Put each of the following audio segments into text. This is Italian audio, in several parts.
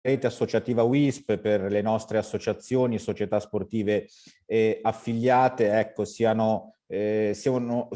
rete associativa WISP per le nostre associazioni, società sportive eh, affiliate, ecco, siano, eh,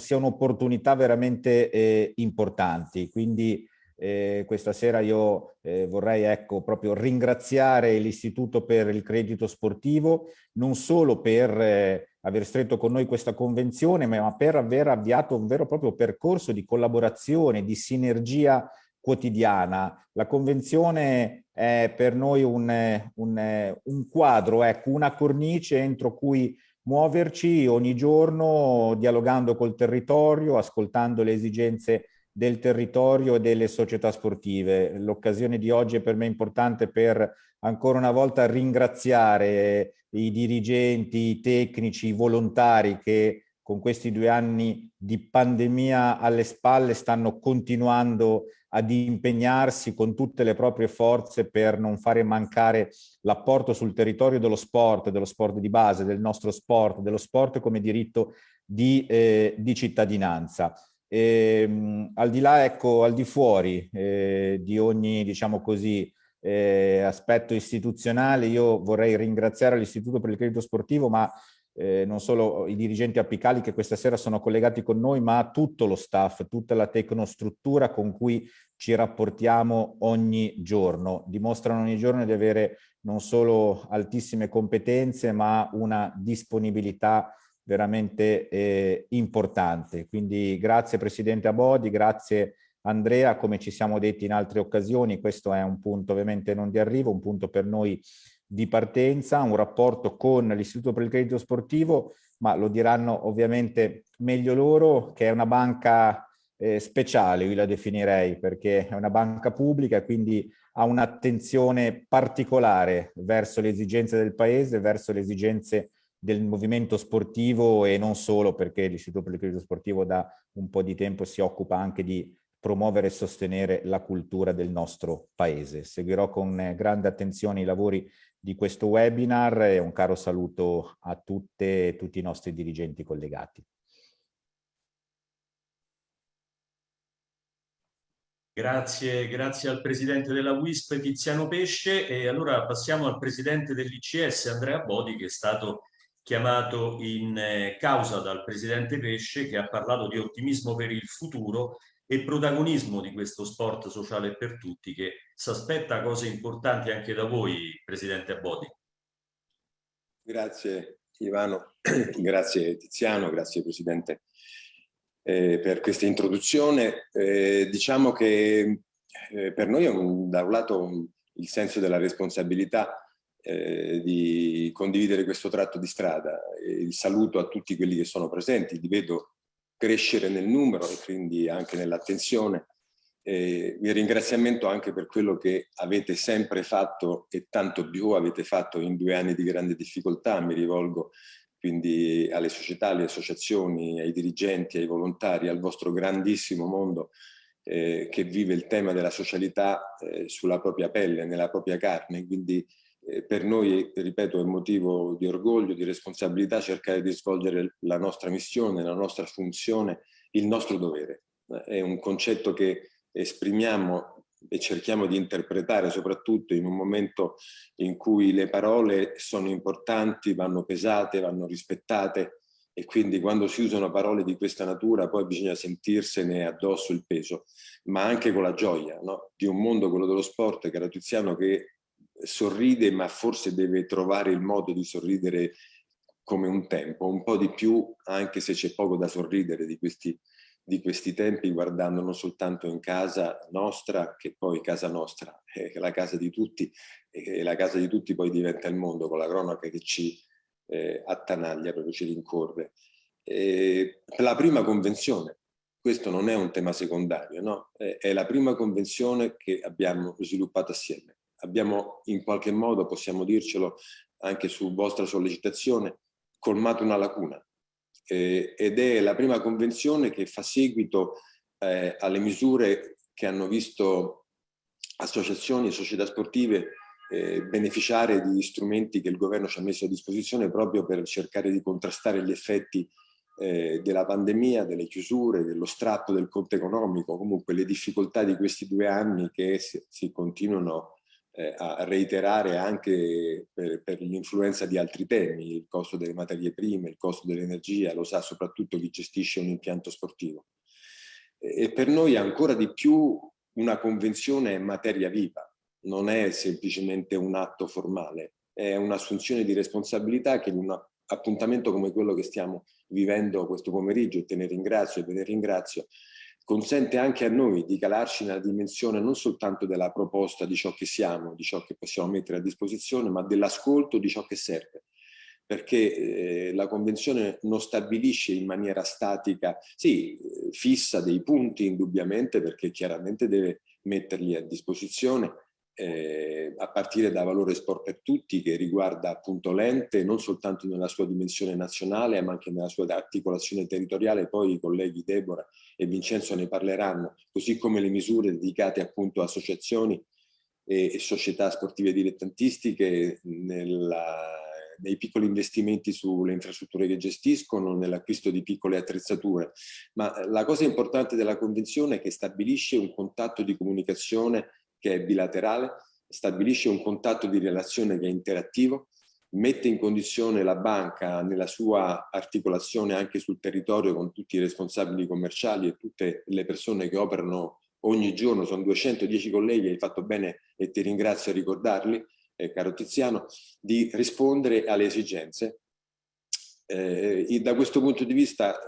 opportunità veramente eh, importanti. Quindi eh, questa sera io eh, vorrei ecco, proprio ringraziare l'Istituto per il Credito Sportivo, non solo per eh, aver stretto con noi questa convenzione, ma per aver avviato un vero e proprio percorso di collaborazione, di sinergia quotidiana. La convenzione è per noi un, un, un quadro, ecco, una cornice entro cui muoverci ogni giorno dialogando col territorio, ascoltando le esigenze del territorio e delle società sportive. L'occasione di oggi è per me importante per ancora una volta ringraziare i dirigenti, i tecnici, i volontari che con questi due anni di pandemia alle spalle stanno continuando ad impegnarsi con tutte le proprie forze per non fare mancare l'apporto sul territorio dello sport, dello sport di base, del nostro sport, dello sport come diritto di, eh, di cittadinanza. E, ehm, mh, al di là, ecco, al di fuori eh, di ogni, diciamo così, eh, aspetto istituzionale, io vorrei ringraziare l'Istituto per il Credito Sportivo, ma eh, non solo i dirigenti apicali che questa sera sono collegati con noi, ma tutto lo staff, tutta la tecnostruttura con cui ci rapportiamo ogni giorno. Dimostrano ogni giorno di avere non solo altissime competenze, ma una disponibilità veramente eh, importante. Quindi grazie Presidente Abodi, grazie Andrea, come ci siamo detti in altre occasioni, questo è un punto ovviamente non di arrivo, un punto per noi di partenza, un rapporto con l'Istituto per il Credito Sportivo, ma lo diranno ovviamente meglio loro, che è una banca eh, speciale, io la definirei, perché è una banca pubblica e quindi ha un'attenzione particolare verso le esigenze del Paese, verso le esigenze del movimento sportivo e non solo perché l'Istituto per il Credito Sportivo da un po' di tempo si occupa anche di promuovere e sostenere la cultura del nostro paese. Seguirò con grande attenzione i lavori di questo webinar e un caro saluto a tutte e tutti i nostri dirigenti collegati. Grazie, grazie al Presidente della WISP Tiziano Pesce e allora passiamo al Presidente dell'ICS Andrea Bodi che è stato chiamato in eh, causa dal Presidente Pesce che ha parlato di ottimismo per il futuro e protagonismo di questo sport sociale per tutti che si aspetta cose importanti anche da voi, Presidente Abodi. Grazie Ivano, grazie Tiziano, grazie Presidente eh, per questa introduzione. Eh, diciamo che eh, per noi è un, da un lato un, il senso della responsabilità eh, di condividere questo tratto di strada. il saluto a tutti quelli che sono presenti, li vedo crescere nel numero e quindi anche nell'attenzione. Eh, il ringraziamento anche per quello che avete sempre fatto e tanto più avete fatto in due anni di grande difficoltà. Mi rivolgo quindi alle società, alle associazioni, ai dirigenti, ai volontari, al vostro grandissimo mondo eh, che vive il tema della socialità eh, sulla propria pelle, nella propria carne. Quindi per noi, ripeto, è motivo di orgoglio, di responsabilità cercare di svolgere la nostra missione, la nostra funzione, il nostro dovere. È un concetto che esprimiamo e cerchiamo di interpretare soprattutto in un momento in cui le parole sono importanti, vanno pesate, vanno rispettate e quindi quando si usano parole di questa natura poi bisogna sentirsene addosso il peso, ma anche con la gioia no? di un mondo, quello dello sport, caro Tiziano, che sorride ma forse deve trovare il modo di sorridere come un tempo, un po' di più anche se c'è poco da sorridere di questi, di questi tempi guardando non soltanto in casa nostra che poi casa nostra è la casa di tutti e la casa di tutti poi diventa il mondo con la cronaca che ci eh, attanaglia, proprio ci rincorre. E la prima convenzione, questo non è un tema secondario, no? è, la prima convenzione che abbiamo sviluppato assieme abbiamo in qualche modo, possiamo dircelo anche su vostra sollecitazione, colmato una lacuna. Eh, ed è la prima convenzione che fa seguito eh, alle misure che hanno visto associazioni e società sportive eh, beneficiare di strumenti che il governo ci ha messo a disposizione proprio per cercare di contrastare gli effetti eh, della pandemia, delle chiusure, dello strappo del conto economico, comunque le difficoltà di questi due anni che si, si continuano eh, a reiterare anche per, per l'influenza di altri temi, il costo delle materie prime, il costo dell'energia, lo sa soprattutto chi gestisce un impianto sportivo. E per noi ancora di più una convenzione è materia viva, non è semplicemente un atto formale, è un'assunzione di responsabilità che in un appuntamento come quello che stiamo vivendo questo pomeriggio, e te ne ringrazio e ve ne ringrazio, consente anche a noi di calarci nella dimensione non soltanto della proposta di ciò che siamo, di ciò che possiamo mettere a disposizione, ma dell'ascolto di ciò che serve. Perché eh, la Convenzione non stabilisce in maniera statica, sì, fissa dei punti indubbiamente, perché chiaramente deve metterli a disposizione, eh, a partire da valore sport per tutti che riguarda appunto l'ente non soltanto nella sua dimensione nazionale ma anche nella sua articolazione territoriale, poi i colleghi Deborah e Vincenzo ne parleranno, così come le misure dedicate appunto a associazioni e, società sportive dilettantistiche nella, nei piccoli investimenti sulle infrastrutture che gestiscono, nell'acquisto di piccole attrezzature. Ma la cosa importante della Convenzione è che stabilisce un contatto di comunicazione che è bilaterale, stabilisce un contatto di relazione che è interattivo, mette in condizione la banca nella sua articolazione anche sul territorio con tutti i responsabili commerciali e tutte le persone che operano ogni giorno, sono 210 colleghi, hai fatto bene e ti ringrazio a ricordarli, eh, caro Tiziano, di rispondere alle esigenze. Eh, da questo punto di vista,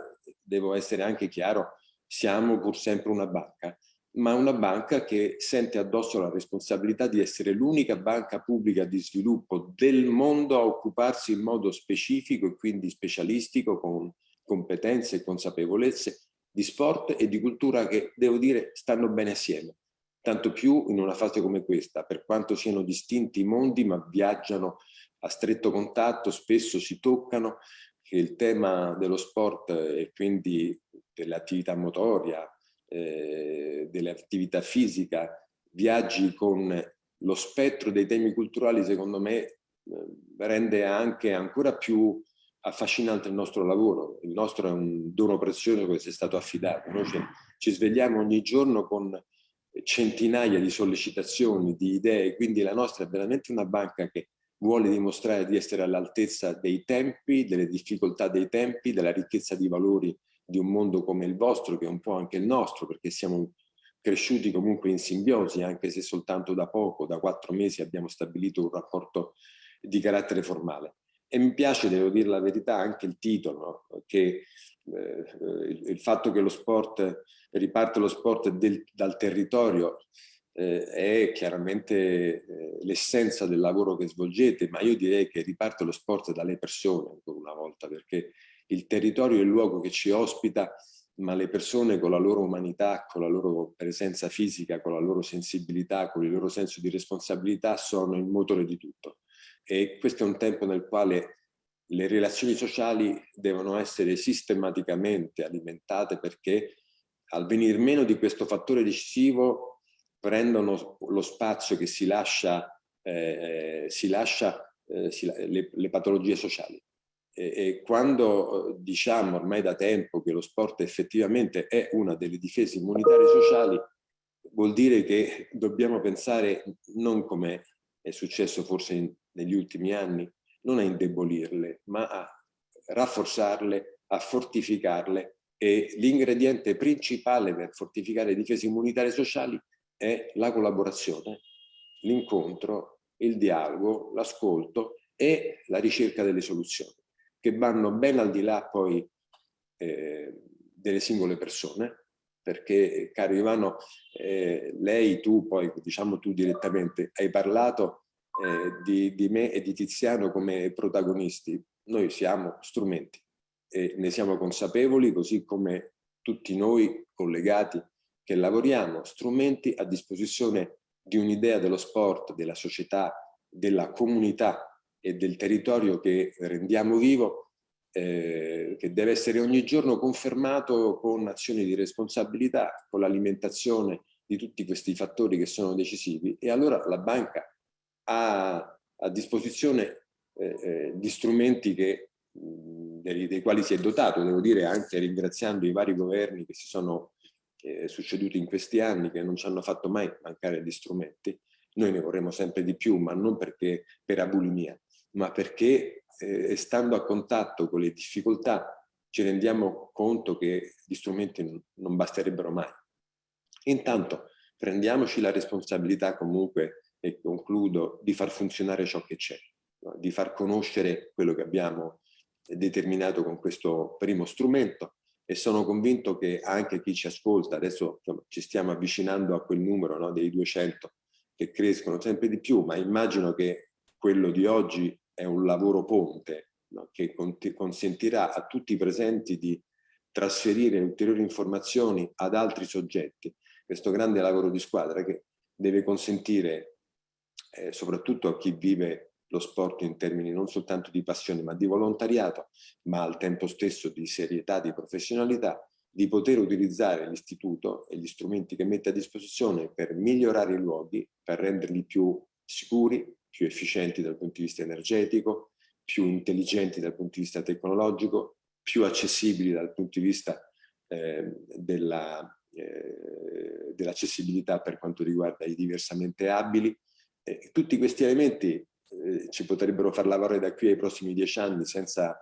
devo essere anche chiaro, siamo pur sempre una banca ma una banca che sente addosso la responsabilità di essere l'unica banca pubblica di sviluppo del mondo a occuparsi in modo specifico e quindi specialistico con competenze e consapevolezze di sport e di cultura che, devo dire, stanno bene assieme. Tanto più in una fase come questa, per quanto siano distinti i mondi, ma viaggiano a stretto contatto, spesso si toccano, che il tema dello sport e quindi dell'attività motoria, eh, dell'attività fisica, viaggi con lo spettro dei temi culturali, secondo me, eh, rende anche ancora più affascinante il nostro lavoro. Il nostro è un dono prezioso che ci è stato affidato. Noi ci, ci svegliamo ogni giorno con centinaia di sollecitazioni, di idee, quindi la nostra è veramente una banca che vuole dimostrare di essere all'altezza dei tempi, delle difficoltà dei tempi, della ricchezza di valori di un mondo come il vostro, che è un po' anche il nostro, perché siamo cresciuti comunque in simbiosi, anche se soltanto da poco, da quattro mesi, abbiamo stabilito un rapporto di carattere formale. E mi piace, devo dire la verità, anche il titolo, che eh, il fatto che lo sport, riparte lo sport del, dal territorio, eh, è chiaramente eh, l'essenza del lavoro che svolgete, ma io direi che riparte lo sport dalle persone, ancora una volta, perché il territorio è il luogo che ci ospita, ma le persone con la loro umanità, con la loro presenza fisica, con la loro sensibilità, con il loro senso di responsabilità sono il motore di tutto. E questo è un tempo nel quale le relazioni sociali devono essere sistematicamente alimentate perché al venir meno di questo fattore decisivo prendono lo spazio che si lascia, eh, si lascia eh, si, le, le patologie sociali e, quando eh, diciamo ormai da tempo che lo sport effettivamente è una delle difese immunitarie sociali, vuol dire che dobbiamo pensare non come è successo forse in, negli ultimi anni, non a indebolirle, ma a rafforzarle, a fortificarle. E l'ingrediente principale per fortificare le difese immunitarie sociali è la collaborazione, l'incontro, il dialogo, l'ascolto e la ricerca delle soluzioni che vanno ben al di là poi eh, delle singole persone, perché caro Ivano, eh, lei, tu poi, diciamo tu direttamente, hai parlato eh, di, di me e di Tiziano come protagonisti. Noi siamo strumenti e ne siamo consapevoli, così come tutti noi collegati che lavoriamo, strumenti a disposizione di un'idea dello sport, della società, della comunità e del territorio che rendiamo vivo, eh, che deve essere ogni giorno confermato con azioni di responsabilità, con l'alimentazione di tutti questi fattori che sono decisivi. E allora la banca ha a disposizione eh, eh, gli strumenti che, dei, dei, quali si è dotato, devo dire anche ringraziando i vari governi che si sono eh, succeduti in questi anni, che non ci hanno fatto mai mancare gli strumenti, noi ne vorremmo sempre di più, ma non perché per abulimia, ma perché eh, stando a contatto con le difficoltà ci rendiamo conto che gli strumenti non basterebbero mai. Intanto prendiamoci la responsabilità comunque, e concludo, di far funzionare ciò che c'è, no? di far conoscere quello che abbiamo determinato con questo primo strumento e sono convinto che anche chi ci ascolta, adesso insomma, ci stiamo avvicinando a quel numero no, dei 200 che crescono sempre di più, ma immagino che quello di oggi è un lavoro ponte no, che consentirà a tutti i presenti di trasferire ulteriori informazioni ad altri soggetti. Questo grande lavoro di squadra che deve consentire eh, soprattutto a chi vive lo sport in termini non soltanto di passione ma di volontariato, ma al tempo stesso di serietà, di professionalità, di poter utilizzare l'istituto e gli strumenti che mette a disposizione per migliorare i luoghi, per renderli più sicuri, più efficienti dal punto di vista energetico, più intelligenti dal punto di vista tecnologico, più accessibili dal punto di vista eh, dell'accessibilità dell per quanto riguarda i diversamente abili. Eh, tutti questi elementi eh, ci potrebbero far lavorare da qui ai prossimi dieci anni senza,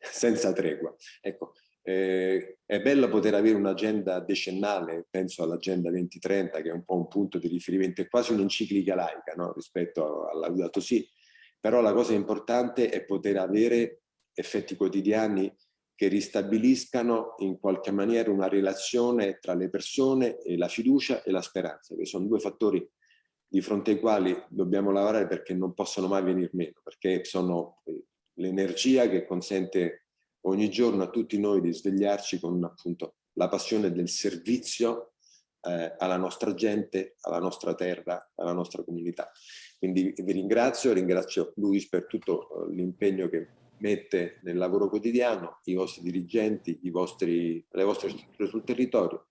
senza tregua. Ecco, eh, è bello poter avere un'agenda decennale, penso all'agenda 2030 che è un po' un punto di riferimento, è quasi un'enciclica laica no? rispetto alla Laudato Si, però la cosa importante è poter avere effetti quotidiani che ristabiliscano in qualche maniera una relazione tra le persone e la fiducia e la speranza, che sono due fattori di fronte ai quali dobbiamo lavorare perché non possono mai venire meno, perché sono l'energia che consente ogni giorno a tutti noi di svegliarci con appunto la passione del servizio eh, alla nostra gente, alla nostra terra, alla nostra comunità. Quindi vi ringrazio, ringrazio Luis per tutto eh, l'impegno che mette nel lavoro quotidiano, i vostri dirigenti, i vostri, le vostre strutture sul territorio.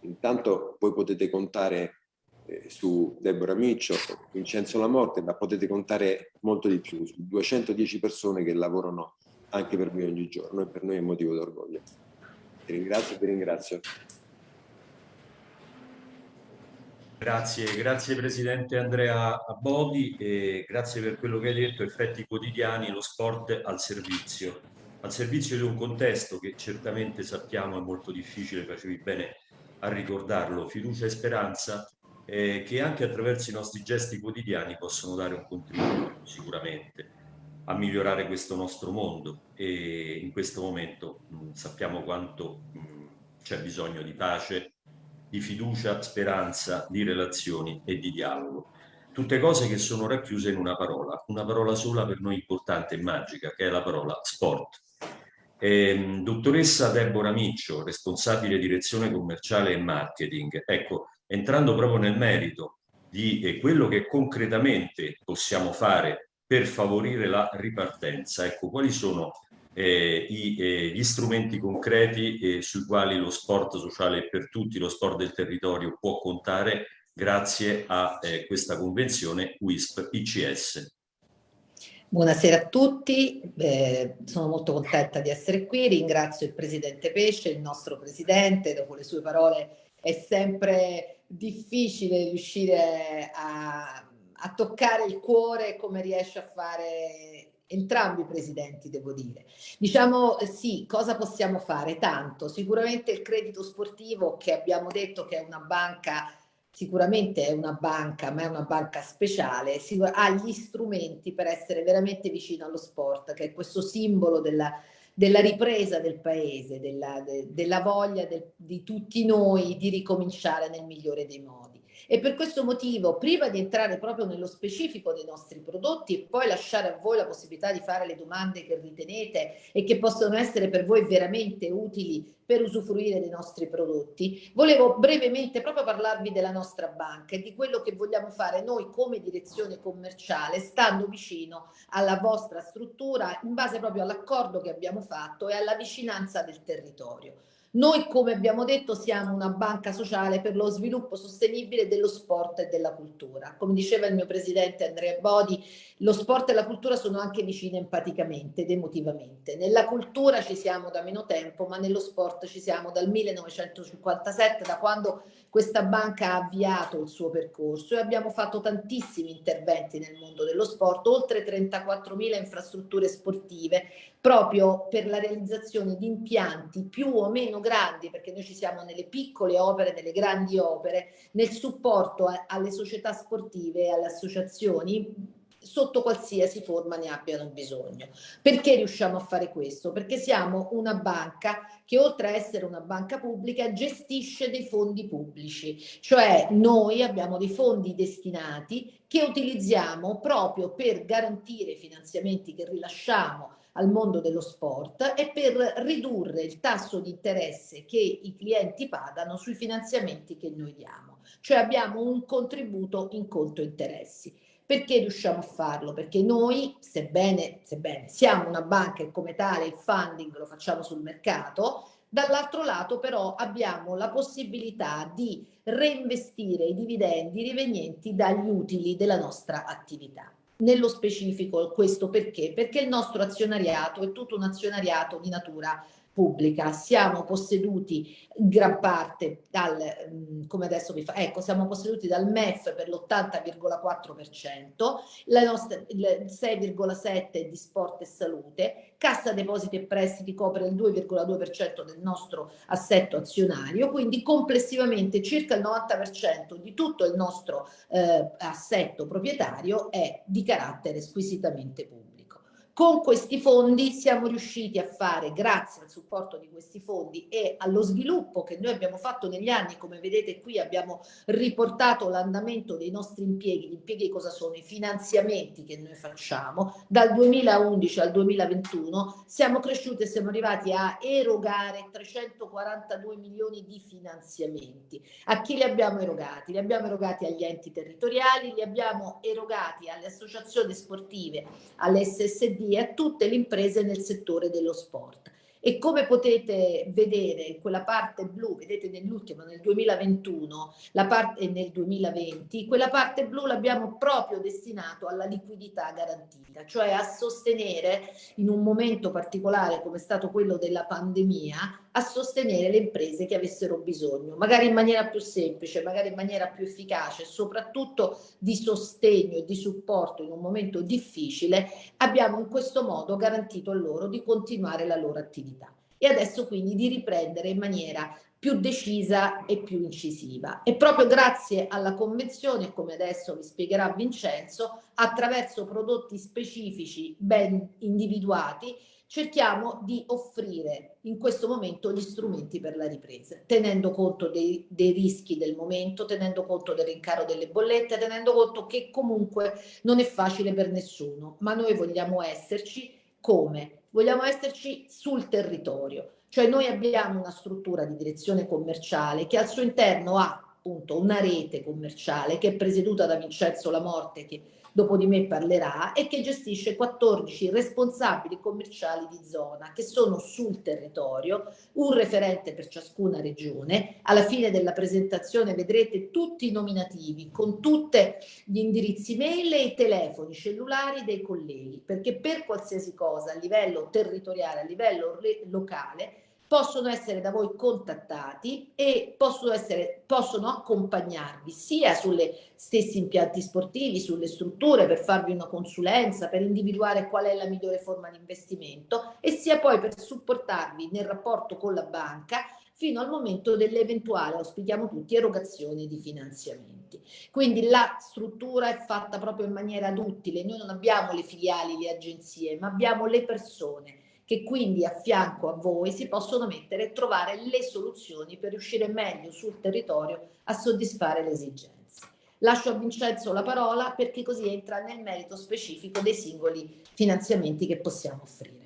Intanto voi potete contare eh, su Deborah Miccio, Vincenzo La Morte, ma potete contare molto di più, su 210 persone che lavorano anche per voi ogni giorno e per noi è motivo d'orgoglio. Vi ringrazio e vi ringrazio. Grazie, grazie Presidente Andrea Bodi e grazie per quello che hai detto, effetti quotidiani, lo sport al servizio, al servizio di un contesto che certamente sappiamo è molto difficile, facevi bene a ricordarlo, fiducia e speranza eh, che anche attraverso i nostri gesti quotidiani possono dare un contributo sicuramente a migliorare questo nostro mondo e in questo momento mh, sappiamo quanto c'è bisogno di pace, di fiducia, speranza, di relazioni e di dialogo. Tutte cose che sono racchiuse in una parola, una parola sola per noi importante e magica, che è la parola sport. Eh, dottoressa Deborah Miccio, responsabile direzione commerciale e marketing. Ecco, entrando proprio nel merito di eh, quello che concretamente possiamo fare per favorire la ripartenza. Ecco, quali sono eh, i, eh, gli strumenti concreti eh, sui quali lo sport sociale per tutti, lo sport del territorio può contare grazie a eh, questa convenzione WISP-ICS. Buonasera a tutti, eh, sono molto contenta di essere qui, ringrazio il Presidente Pesce, il nostro Presidente, dopo le sue parole è sempre difficile riuscire a, a toccare il cuore come riesce a fare entrambi i presidenti, devo dire. Diciamo sì, cosa possiamo fare? Tanto, sicuramente il credito sportivo che abbiamo detto che è una banca, sicuramente è una banca, ma è una banca speciale, ha gli strumenti per essere veramente vicino allo sport, che è questo simbolo della, della ripresa del paese, della, de, della voglia del, di tutti noi di ricominciare nel migliore dei modi. E per questo motivo, prima di entrare proprio nello specifico dei nostri prodotti e poi lasciare a voi la possibilità di fare le domande che ritenete e che possono essere per voi veramente utili per usufruire dei nostri prodotti, volevo brevemente proprio parlarvi della nostra banca e di quello che vogliamo fare noi come direzione commerciale, stando vicino alla vostra struttura in base proprio all'accordo che abbiamo fatto e alla vicinanza del territorio. Noi, come abbiamo detto, siamo una banca sociale per lo sviluppo sostenibile dello sport e della cultura. Come diceva il mio presidente Andrea Bodi, lo sport e la cultura sono anche vicine empaticamente ed emotivamente. Nella cultura ci siamo da meno tempo, ma nello sport ci siamo dal 1957, da quando questa banca ha avviato il suo percorso e abbiamo fatto tantissimi interventi nel mondo dello sport, oltre 34.000 infrastrutture sportive, proprio per la realizzazione di impianti più o meno grandi, perché noi ci siamo nelle piccole opere, nelle grandi opere, nel supporto a, alle società sportive e alle associazioni sotto qualsiasi forma ne abbiano bisogno. Perché riusciamo a fare questo? Perché siamo una banca che oltre a essere una banca pubblica gestisce dei fondi pubblici, cioè noi abbiamo dei fondi destinati che utilizziamo proprio per garantire i finanziamenti che rilasciamo al mondo dello sport e per ridurre il tasso di interesse che i clienti pagano sui finanziamenti che noi diamo. Cioè abbiamo un contributo in conto interessi. Perché riusciamo a farlo? Perché noi, sebbene, sebbene siamo una banca e come tale il funding lo facciamo sul mercato, dall'altro lato però abbiamo la possibilità di reinvestire i dividendi rivenienti dagli utili della nostra attività. Nello specifico questo perché? Perché il nostro azionariato è tutto un azionariato di natura pubblica. Siamo posseduti in gran parte dal, mm, come adesso vi fa, ecco, siamo posseduti dal MEF per l'80,4%, la nostra, il 6,7% di sport e salute, Cassa Depositi e Prestiti copre il 2,2% del nostro assetto azionario, quindi complessivamente circa il 90% di tutto il nostro eh, assetto proprietario è di carattere squisitamente pubblico. Con questi fondi siamo riusciti a fare, grazie al supporto di questi fondi e allo sviluppo che noi abbiamo fatto negli anni, come vedete qui abbiamo riportato l'andamento dei nostri impieghi, gli impieghi cosa sono? I finanziamenti che noi facciamo, dal 2011 al 2021 siamo cresciuti e siamo arrivati a erogare 342 milioni di finanziamenti. A chi li abbiamo erogati? Li abbiamo erogati agli enti territoriali, li abbiamo erogati alle associazioni sportive, alle SSD, e a tutte le imprese nel settore dello sport. E come potete vedere in quella parte blu, vedete nell'ultimo, nel 2021 la e nel 2020, quella parte blu l'abbiamo proprio destinato alla liquidità garantita, cioè a sostenere in un momento particolare come è stato quello della pandemia, a sostenere le imprese che avessero bisogno, magari in maniera più semplice, magari in maniera più efficace, soprattutto di sostegno e di supporto in un momento difficile, abbiamo in questo modo garantito a loro di continuare la loro attività e adesso quindi di riprendere in maniera più decisa e più incisiva. E proprio grazie alla convenzione, come adesso vi spiegherà Vincenzo, attraverso prodotti specifici ben individuati, cerchiamo di offrire in questo momento gli strumenti per la ripresa, tenendo conto dei, dei, rischi del momento, tenendo conto del rincaro delle bollette, tenendo conto che comunque non è facile per nessuno, ma noi vogliamo esserci come? Vogliamo esserci sul territorio, cioè noi abbiamo una struttura di direzione commerciale che al suo interno ha appunto una rete commerciale che è presieduta da Vincenzo Lamorte che dopo di me parlerà, e che gestisce 14 responsabili commerciali di zona che sono sul territorio, un referente per ciascuna regione. Alla fine della presentazione vedrete tutti i nominativi con tutti gli indirizzi mail e i telefoni cellulari dei colleghi, perché per qualsiasi cosa a livello territoriale, a livello locale, possono essere da voi contattati e possono, essere, possono accompagnarvi sia sulle stessi impianti sportivi, sulle strutture per farvi una consulenza, per individuare qual è la migliore forma di investimento e sia poi per supportarvi nel rapporto con la banca fino al momento dell'eventuale, auspichiamo tutti, erogazione di finanziamenti. Quindi la struttura è fatta proprio in maniera duttile, noi non abbiamo le filiali, le agenzie, ma abbiamo le persone che quindi a fianco a voi si possono mettere e trovare le soluzioni per riuscire meglio sul territorio a soddisfare le esigenze. Lascio a Vincenzo la parola perché così entra nel merito specifico dei singoli finanziamenti che possiamo offrire.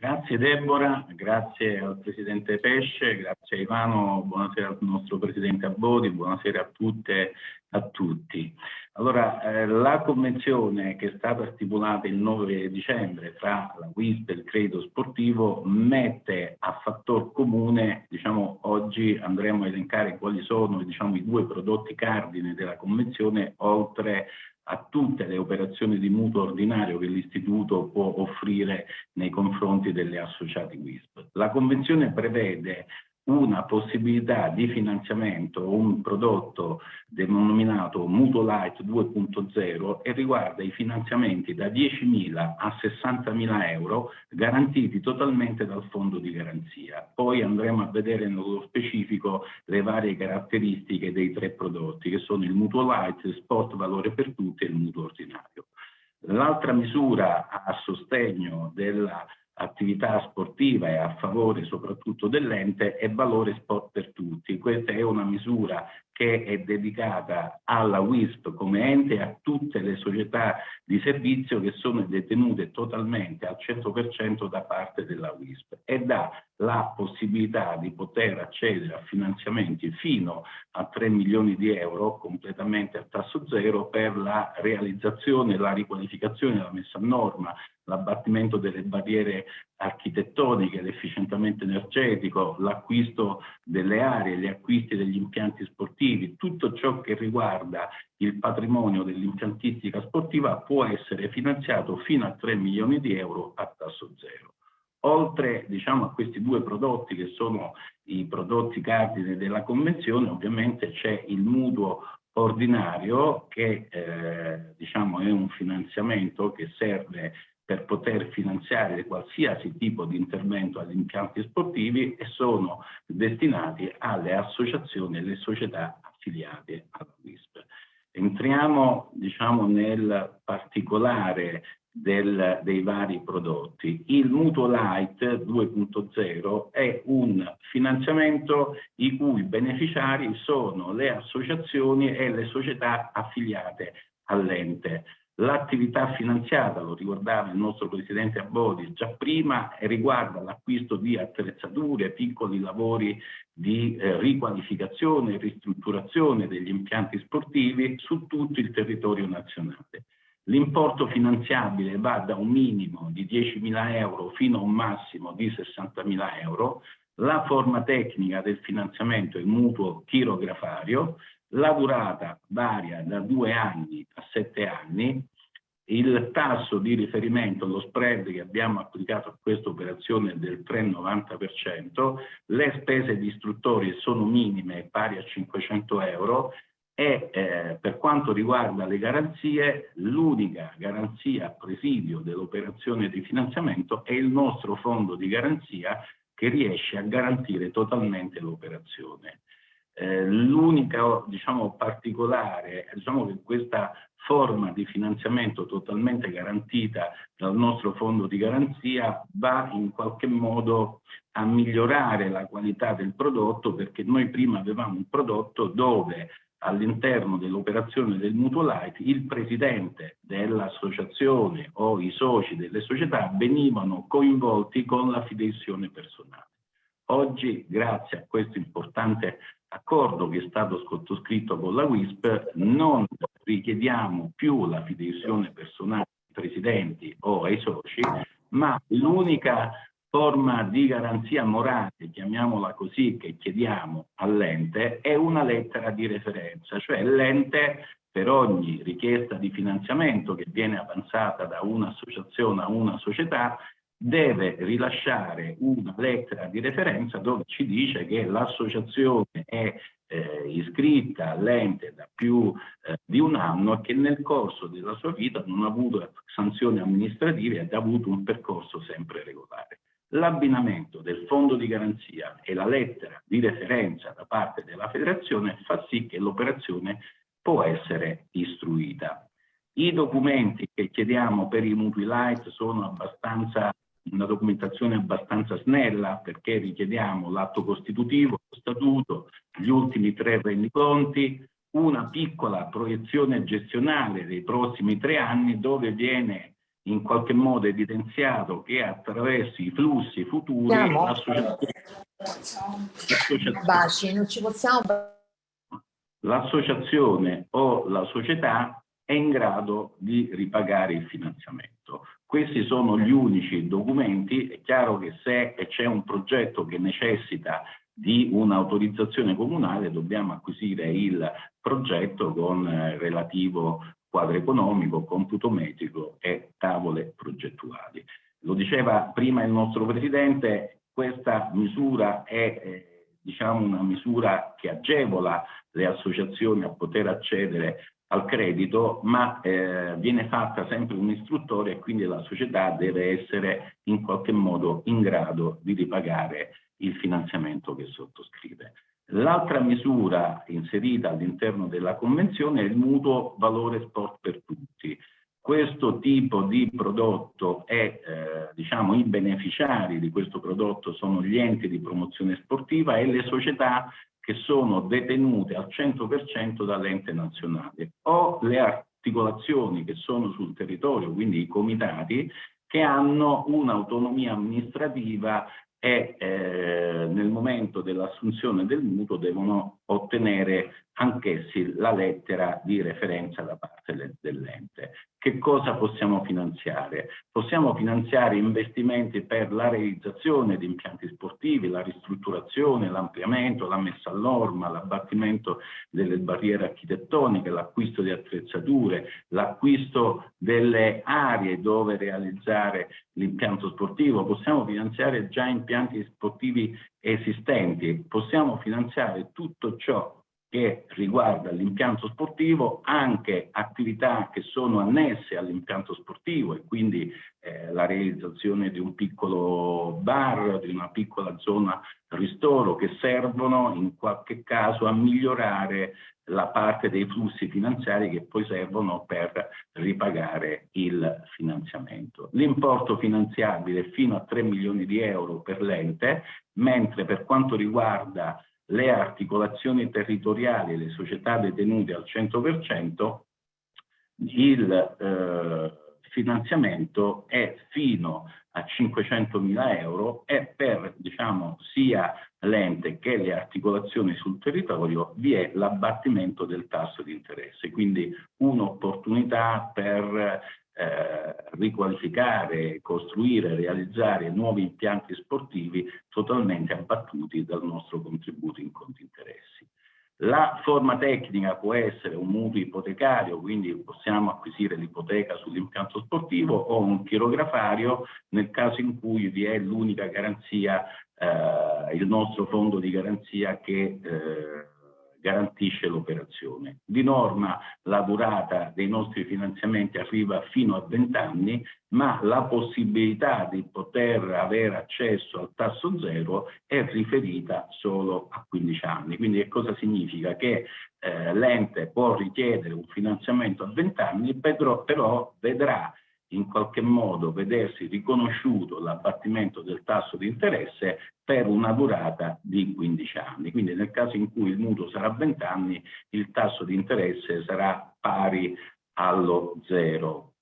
Grazie Deborah, grazie al Presidente Pesce, grazie a Ivano, buonasera al nostro Presidente Abodi, buonasera a tutte e a tutti. Allora, eh, la convenzione che è stata stipulata il 9 dicembre tra la WISP e il credito sportivo mette a fattor comune, diciamo, oggi andremo a elencare quali sono diciamo, i due prodotti cardine della convenzione, oltre a tutte le operazioni di mutuo ordinario che l'istituto può offrire nei confronti delle associati WISP. La convenzione prevede una possibilità di finanziamento, un prodotto denominato Mutuo Light 2.0 e riguarda i finanziamenti da 10.000 a 60.000 euro garantiti totalmente dal fondo di garanzia. Poi andremo a vedere nello specifico le varie caratteristiche dei tre prodotti che sono il Mutuo Light, il Sport Valore per Tutti e il Mutuo Ordinario. L'altra misura a sostegno della attività sportiva e a favore soprattutto dell'ente è valore sport per tutti. Questa è una misura che è dedicata alla WISP come ente e a tutte le società di servizio che sono detenute totalmente al 100% da parte della WISP e dà la possibilità di poter accedere a finanziamenti fino a 3 milioni di euro completamente a tasso zero per la realizzazione, la riqualificazione, la messa a norma, l'abbattimento delle barriere architettoniche, l'efficientamento energetico, l'acquisto delle aree, gli acquisti degli impianti sportivi, tutto ciò che riguarda il patrimonio dell'impiantistica sportiva può essere finanziato fino a 3 milioni di euro a tasso zero. Oltre diciamo, a questi due prodotti che sono i prodotti cardine della Convenzione, ovviamente c'è il mutuo ordinario che eh, diciamo, è un finanziamento che serve per poter finanziare qualsiasi tipo di intervento agli impianti sportivi e sono destinati alle associazioni e alle società affiliate alla WISP. Entriamo diciamo, nel particolare del, dei vari prodotti. Il Mutuo Light 2.0 è un finanziamento i cui beneficiari sono le associazioni e le società affiliate all'ente. L'attività finanziata, lo ricordava il nostro Presidente Abodi già prima, riguarda l'acquisto di attrezzature, piccoli lavori di eh, riqualificazione e ristrutturazione degli impianti sportivi su tutto il territorio nazionale. L'importo finanziabile va da un minimo di 10.000 euro fino a un massimo di 60.000 euro. La forma tecnica del finanziamento è mutuo chirografario, la durata varia da due anni a sette anni, il tasso di riferimento, lo spread che abbiamo applicato a questa operazione è del 3,90%, le spese di istruttori sono minime, pari a 500 euro e eh, per quanto riguarda le garanzie, l'unica garanzia a presidio dell'operazione di finanziamento è il nostro fondo di garanzia che riesce a garantire totalmente l'operazione. Eh, L'unica diciamo, particolare, diciamo che questa forma di finanziamento totalmente garantita dal nostro fondo di garanzia va in qualche modo a migliorare la qualità del prodotto perché noi prima avevamo un prodotto dove all'interno dell'operazione del mutuo light il presidente dell'associazione o i soci delle società venivano coinvolti con la fideizione personale. Oggi, grazie a questo importante accordo che è stato sottoscritto con la WISP, non richiediamo più la fideizione personale ai presidenti o ai soci, ma l'unica forma di garanzia morale, chiamiamola così, che chiediamo all'ente è una lettera di referenza, cioè l'ente per ogni richiesta di finanziamento che viene avanzata da un'associazione a una società deve rilasciare una lettera di referenza dove ci dice che l'associazione è eh, iscritta all'ente da più eh, di un anno e che nel corso della sua vita non ha avuto sanzioni amministrative ed ha avuto un percorso sempre regolare. L'abbinamento del fondo di garanzia e la lettera di referenza da parte della federazione fa sì che l'operazione può essere istruita. I documenti che chiediamo per i mutui light sono abbastanza una documentazione abbastanza snella perché richiediamo l'atto costitutivo, lo statuto, gli ultimi tre rendiconti, una piccola proiezione gestionale dei prossimi tre anni dove viene in qualche modo evidenziato che attraverso i flussi futuri l'associazione o la società è in grado di ripagare il finanziamento. Questi sono gli unici documenti, è chiaro che se c'è un progetto che necessita di un'autorizzazione comunale dobbiamo acquisire il progetto con eh, relativo quadro economico, computo metrico e tavole progettuali. Lo diceva prima il nostro Presidente, questa misura è eh, diciamo una misura che agevola le associazioni a poter accedere al credito, ma eh, viene fatta sempre un'istruttoria e quindi la società deve essere in qualche modo in grado di ripagare il finanziamento che sottoscrive. L'altra misura inserita all'interno della Convenzione è il mutuo valore sport per tutti. Questo tipo di prodotto è, eh, diciamo, i beneficiari di questo prodotto sono gli enti di promozione sportiva e le società che sono detenute al 100% dall'ente nazionale o le articolazioni che sono sul territorio, quindi i comitati, che hanno un'autonomia amministrativa e eh, nel momento dell'assunzione del mutuo devono ottenere anch'essi la lettera di referenza da parte dell'ente. Che cosa possiamo finanziare? Possiamo finanziare investimenti per la realizzazione di impianti sportivi, la ristrutturazione, l'ampliamento, la messa a norma, l'abbattimento delle barriere architettoniche, l'acquisto di attrezzature, l'acquisto delle aree dove realizzare l'impianto sportivo. Possiamo finanziare già impianti sportivi esistenti, possiamo finanziare tutto ciò che riguarda l'impianto sportivo, anche attività che sono annesse all'impianto sportivo e quindi eh, la realizzazione di un piccolo bar, di una piccola zona ristoro che servono in qualche caso a migliorare la parte dei flussi finanziari che poi servono per ripagare il finanziamento. L'importo finanziabile è fino a 3 milioni di euro per l'ente, mentre per quanto riguarda le articolazioni territoriali e le società detenute al 100%, il eh, finanziamento è fino a 500 mila euro e per diciamo, sia l'ente che le articolazioni sul territorio vi è l'abbattimento del tasso di interesse, quindi un'opportunità per eh, riqualificare, costruire, realizzare nuovi impianti sportivi totalmente abbattuti dal nostro contributo in conti interessi. La forma tecnica può essere un mutuo ipotecario, quindi possiamo acquisire l'ipoteca sull'impianto sportivo o un chirografario nel caso in cui vi è l'unica garanzia, eh, il nostro fondo di garanzia che eh, garantisce l'operazione. Di norma la durata dei nostri finanziamenti arriva fino a 20 anni, ma la possibilità di poter avere accesso al tasso zero è riferita solo a 15 anni. Quindi che cosa significa? Che eh, l'ente può richiedere un finanziamento a 20 anni, però, però vedrà in qualche modo vedersi riconosciuto l'abbattimento del tasso di interesse per una durata di 15 anni. Quindi nel caso in cui il mutuo sarà 20 anni, il tasso di interesse sarà pari allo zero.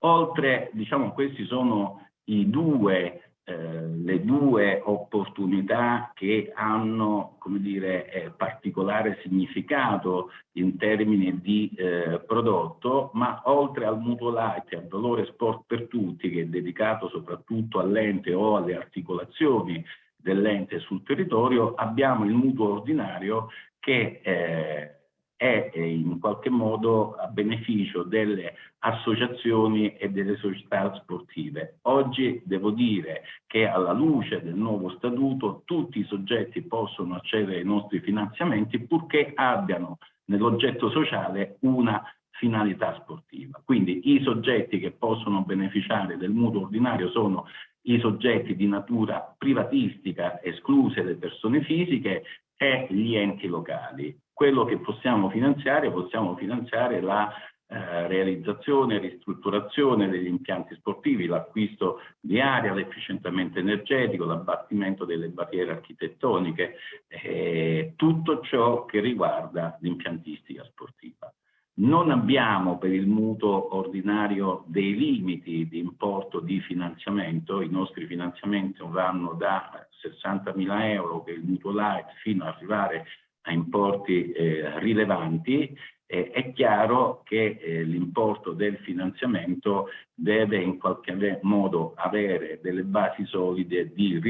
Oltre, diciamo, questi sono i due eh, le due opportunità che hanno come dire, eh, particolare significato in termini di eh, prodotto, ma oltre al mutuo light al valore sport per tutti, che è dedicato soprattutto all'ente o alle articolazioni dell'ente sul territorio, abbiamo il mutuo ordinario che eh, è in qualche modo a beneficio delle associazioni e delle società sportive. Oggi devo dire che alla luce del nuovo statuto tutti i soggetti possono accedere ai nostri finanziamenti purché abbiano nell'oggetto sociale una finalità sportiva. Quindi i soggetti che possono beneficiare del mutuo ordinario sono i soggetti di natura privatistica, escluse le persone fisiche, e gli enti locali quello che possiamo finanziare, possiamo finanziare la eh, realizzazione ristrutturazione degli impianti sportivi, l'acquisto di aria, l'efficientamento energetico, l'abbattimento delle barriere architettoniche, eh, tutto ciò che riguarda l'impiantistica sportiva. Non abbiamo per il mutuo ordinario dei limiti di importo di finanziamento, i nostri finanziamenti vanno da 60.000 euro che è il mutuo light fino ad arrivare a importi eh, rilevanti eh, è chiaro che eh, l'importo del finanziamento deve in qualche modo avere delle basi solide di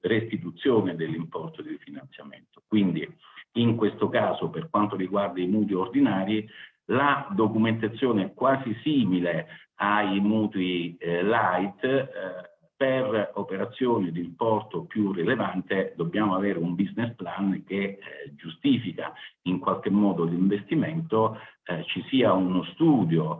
restituzione dell'importo del finanziamento. Quindi in questo caso per quanto riguarda i mutui ordinari la documentazione è quasi simile ai mutui eh, light eh, per operazioni di importo più rilevante dobbiamo avere un business plan che eh, giustifica in qualche modo l'investimento, eh, ci sia uno studio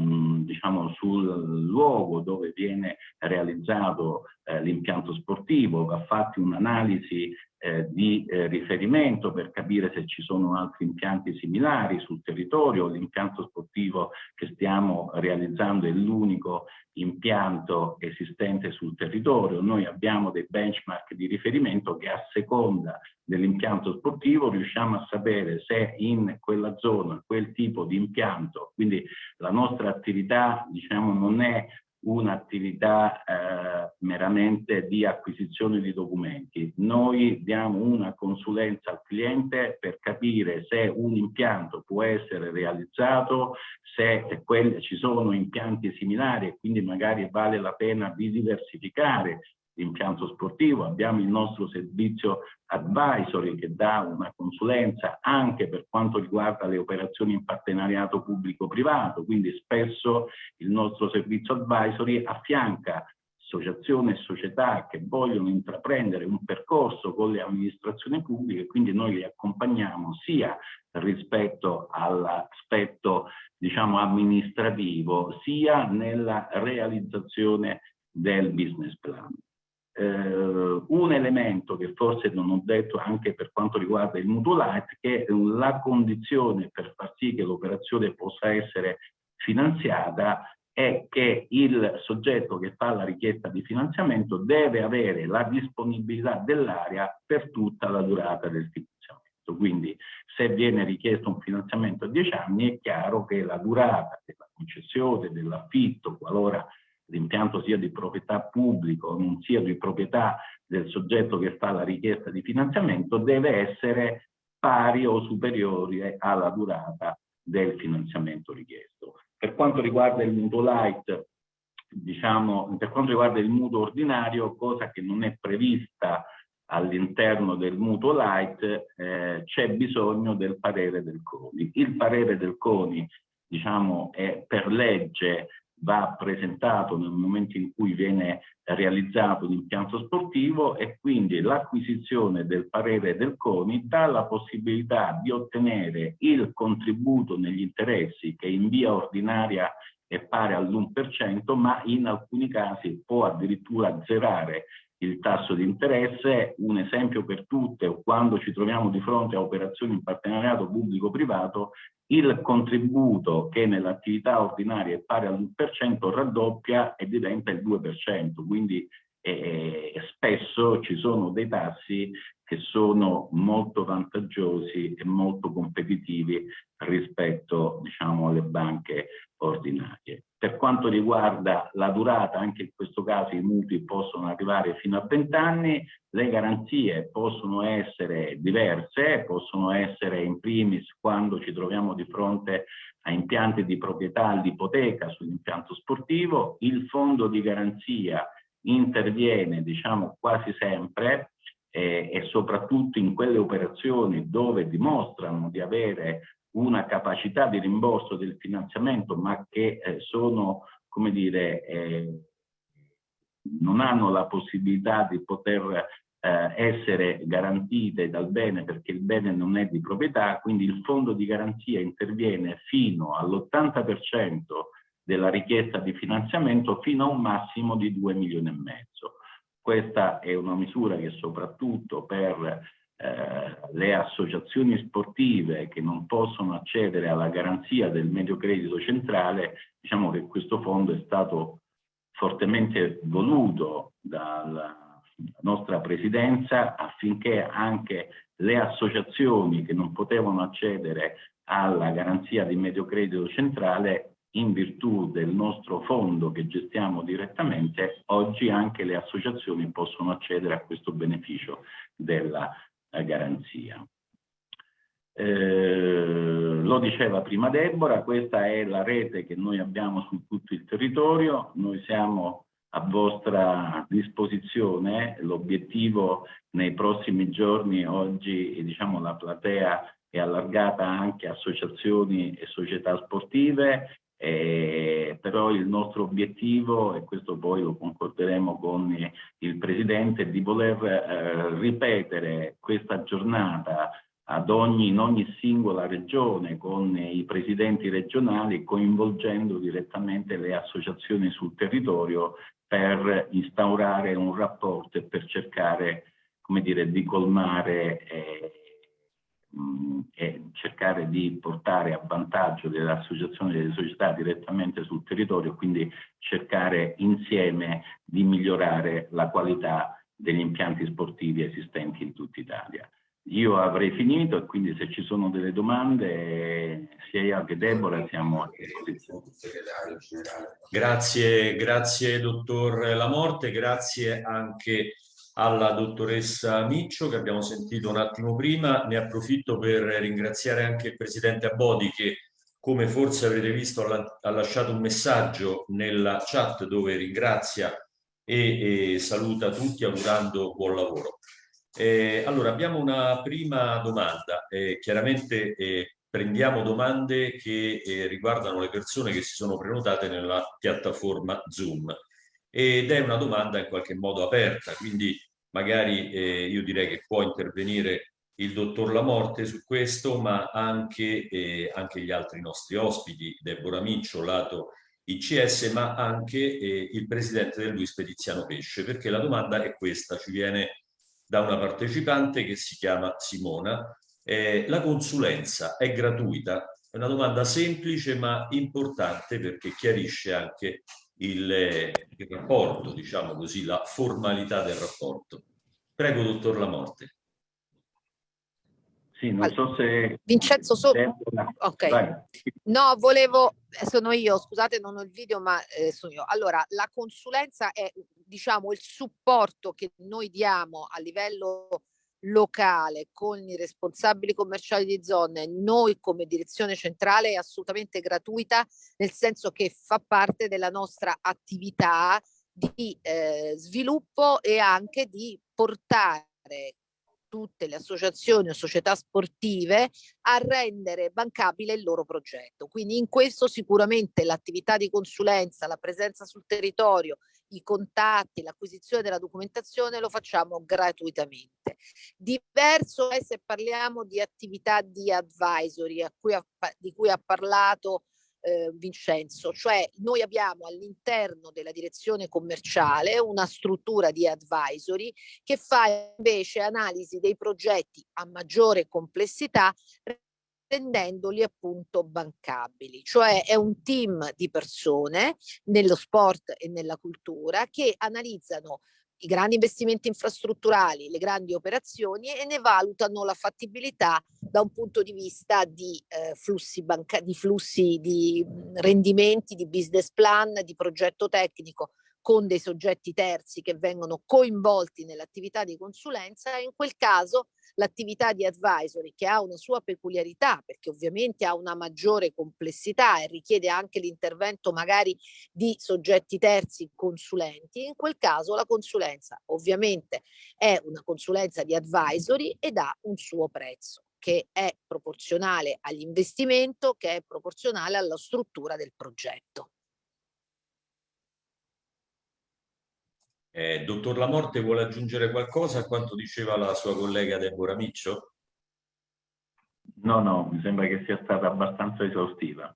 mm, diciamo sul luogo dove viene realizzato eh, l'impianto sportivo, va fatta un'analisi eh, di eh, riferimento per capire se ci sono altri impianti similari sul territorio. L'impianto sportivo che stiamo realizzando è l'unico impianto esistente sul territorio. Noi abbiamo dei benchmark di riferimento che a seconda dell'impianto sportivo riusciamo a sapere se in quella zona quel tipo di impianto, quindi la nostra attività diciamo non è un'attività eh, meramente di acquisizione di documenti. Noi diamo una consulenza al cliente per capire se un impianto può essere realizzato, se quelle, ci sono impianti similari e quindi magari vale la pena di diversificare l'impianto sportivo, abbiamo il nostro servizio advisory che dà una consulenza anche per quanto riguarda le operazioni in partenariato pubblico-privato, quindi spesso il nostro servizio advisory affianca associazioni e società che vogliono intraprendere un percorso con le amministrazioni pubbliche, quindi noi li accompagniamo sia rispetto all'aspetto diciamo amministrativo, sia nella realizzazione del business plan eh, un elemento che forse non ho detto anche per quanto riguarda il mutuo light, che la condizione per far sì che l'operazione possa essere finanziata è che il soggetto che fa la richiesta di finanziamento deve avere la disponibilità dell'area per tutta la durata del finanziamento. Quindi se viene richiesto un finanziamento a 10 anni è chiaro che la durata della concessione, dell'affitto, qualora l'impianto sia di proprietà pubblico, non sia di proprietà del soggetto che fa la richiesta di finanziamento, deve essere pari o superiore alla durata del finanziamento richiesto. Per quanto riguarda il mutuo light, diciamo, per quanto riguarda il mutuo ordinario, cosa che non è prevista all'interno del mutuo light, eh, c'è bisogno del parere del CONI. Il parere del CONI, diciamo, è per legge va presentato nel momento in cui viene realizzato l'impianto sportivo e quindi l'acquisizione del parere del CONI dà la possibilità di ottenere il contributo negli interessi che in via ordinaria è pari all'1%, ma in alcuni casi può addirittura azzerare il tasso di interesse, un esempio per tutte, quando ci troviamo di fronte a operazioni in partenariato pubblico-privato, il contributo che nell'attività ordinaria è pari all'1% raddoppia e diventa il 2%, quindi eh, spesso ci sono dei tassi che sono molto vantaggiosi e molto competitivi rispetto diciamo, alle banche ordinarie. Per quanto riguarda la durata, anche in questo caso i mutui possono arrivare fino a 20 anni, le garanzie possono essere diverse, possono essere in primis quando ci troviamo di fronte a impianti di proprietà all'ipoteca sull'impianto sportivo, il fondo di garanzia interviene diciamo quasi sempre eh, e soprattutto in quelle operazioni dove dimostrano di avere una capacità di rimborso del finanziamento ma che eh, sono, come dire, eh, non hanno la possibilità di poter eh, essere garantite dal bene perché il bene non è di proprietà, quindi il fondo di garanzia interviene fino all'80% della richiesta di finanziamento fino a un massimo di 2 milioni e mezzo. Questa è una misura che soprattutto per eh, le associazioni sportive che non possono accedere alla garanzia del medio credito centrale, diciamo che questo fondo è stato fortemente voluto dalla nostra presidenza affinché anche le associazioni che non potevano accedere alla garanzia di medio credito centrale in virtù del nostro fondo che gestiamo direttamente, oggi anche le associazioni possono accedere a questo beneficio della garanzia. Eh, lo diceva prima Deborah, questa è la rete che noi abbiamo su tutto il territorio, noi siamo a vostra disposizione, l'obiettivo nei prossimi giorni, oggi diciamo, la platea è allargata anche a associazioni e società sportive, eh, però il nostro obiettivo, e questo poi lo concorderemo con il Presidente, è di voler eh, ripetere questa giornata ogni, in ogni singola regione con i presidenti regionali coinvolgendo direttamente le associazioni sul territorio per instaurare un rapporto e per cercare come dire, di colmare eh, mh, e cercare di portare a vantaggio delle associazioni e delle società direttamente sul territorio, quindi cercare insieme di migliorare la qualità degli impianti sportivi esistenti in tutta Italia. Io avrei finito e quindi se ci sono delle domande sia io che Deborah siamo a disposizione. Grazie, grazie dottor Lamorte, grazie anche alla dottoressa Miccio che abbiamo sentito un attimo prima. Ne approfitto per ringraziare anche il presidente Abodi che come forse avrete visto ha lasciato un messaggio nella chat dove ringrazia e, e saluta tutti augurando buon lavoro. Eh, allora, abbiamo una prima domanda. Eh, chiaramente eh, prendiamo domande che eh, riguardano le persone che si sono prenotate nella piattaforma Zoom ed è una domanda in qualche modo aperta, quindi magari eh, io direi che può intervenire il dottor Lamorte su questo, ma anche, eh, anche gli altri nostri ospiti, Deborah Miccio, lato ICS, ma anche il presidente del Luis Petiziano Pesce, perché la domanda è questa, ci viene da una partecipante che si chiama Simona. Eh, la consulenza è gratuita? È una domanda semplice ma importante perché chiarisce anche il, il rapporto, diciamo così, la formalità del rapporto. Prego, dottor Lamorte. Sì, non so se... Vincenzo, sono... Ok. Vai. No, volevo... Eh, sono io, scusate, non ho il video, ma eh, sono io. Allora, la consulenza è, diciamo, il supporto che noi diamo a livello locale con i responsabili commerciali di zone, noi come direzione centrale è assolutamente gratuita, nel senso che fa parte della nostra attività di eh, sviluppo e anche di portare tutte le associazioni o società sportive a rendere bancabile il loro progetto. Quindi in questo sicuramente l'attività di consulenza, la presenza sul territorio, i contatti, l'acquisizione della documentazione lo facciamo gratuitamente. Diverso è se parliamo di attività di advisory cui ha, di cui ha parlato eh, Vincenzo, cioè noi abbiamo all'interno della direzione commerciale una struttura di advisory che fa invece analisi dei progetti a maggiore complessità rendendoli appunto bancabili, cioè è un team di persone nello sport e nella cultura che analizzano i grandi investimenti infrastrutturali, le grandi operazioni e ne valutano la fattibilità da un punto di vista di eh, flussi, banca di flussi di rendimenti, di business plan, di progetto tecnico con dei soggetti terzi che vengono coinvolti nell'attività di consulenza e in quel caso l'attività di advisory che ha una sua peculiarità perché ovviamente ha una maggiore complessità e richiede anche l'intervento magari di soggetti terzi consulenti, in quel caso la consulenza ovviamente è una consulenza di advisory ed ha un suo prezzo che è proporzionale all'investimento, che è proporzionale alla struttura del progetto. Eh, dottor Lamorte vuole aggiungere qualcosa a quanto diceva la sua collega Deborah Miccio? No, no, mi sembra che sia stata abbastanza esaustiva.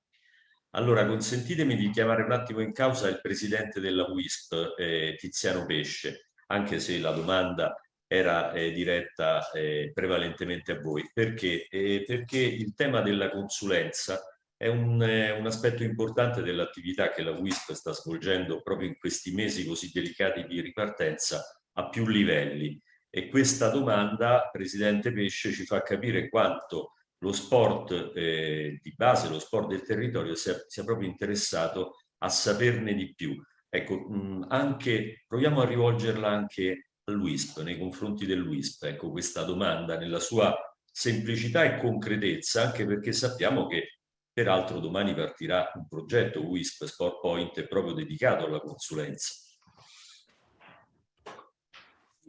Allora, consentitemi di chiamare un attimo in causa il presidente della WISP, eh, Tiziano Pesce, anche se la domanda era eh, diretta eh, prevalentemente a voi. Perché? Eh, perché il tema della consulenza è un, eh, un aspetto importante dell'attività che la WISP sta svolgendo proprio in questi mesi così delicati di ripartenza a più livelli. E questa domanda, Presidente Pesce, ci fa capire quanto lo sport eh, di base, lo sport del territorio sia, sia proprio interessato a saperne di più. Ecco, mh, anche, proviamo a rivolgerla anche all'UISP, nei confronti dell'UISP, ecco, questa domanda nella sua semplicità e concretezza, anche perché sappiamo che peraltro domani partirà un progetto WISP Sport Point proprio dedicato alla consulenza.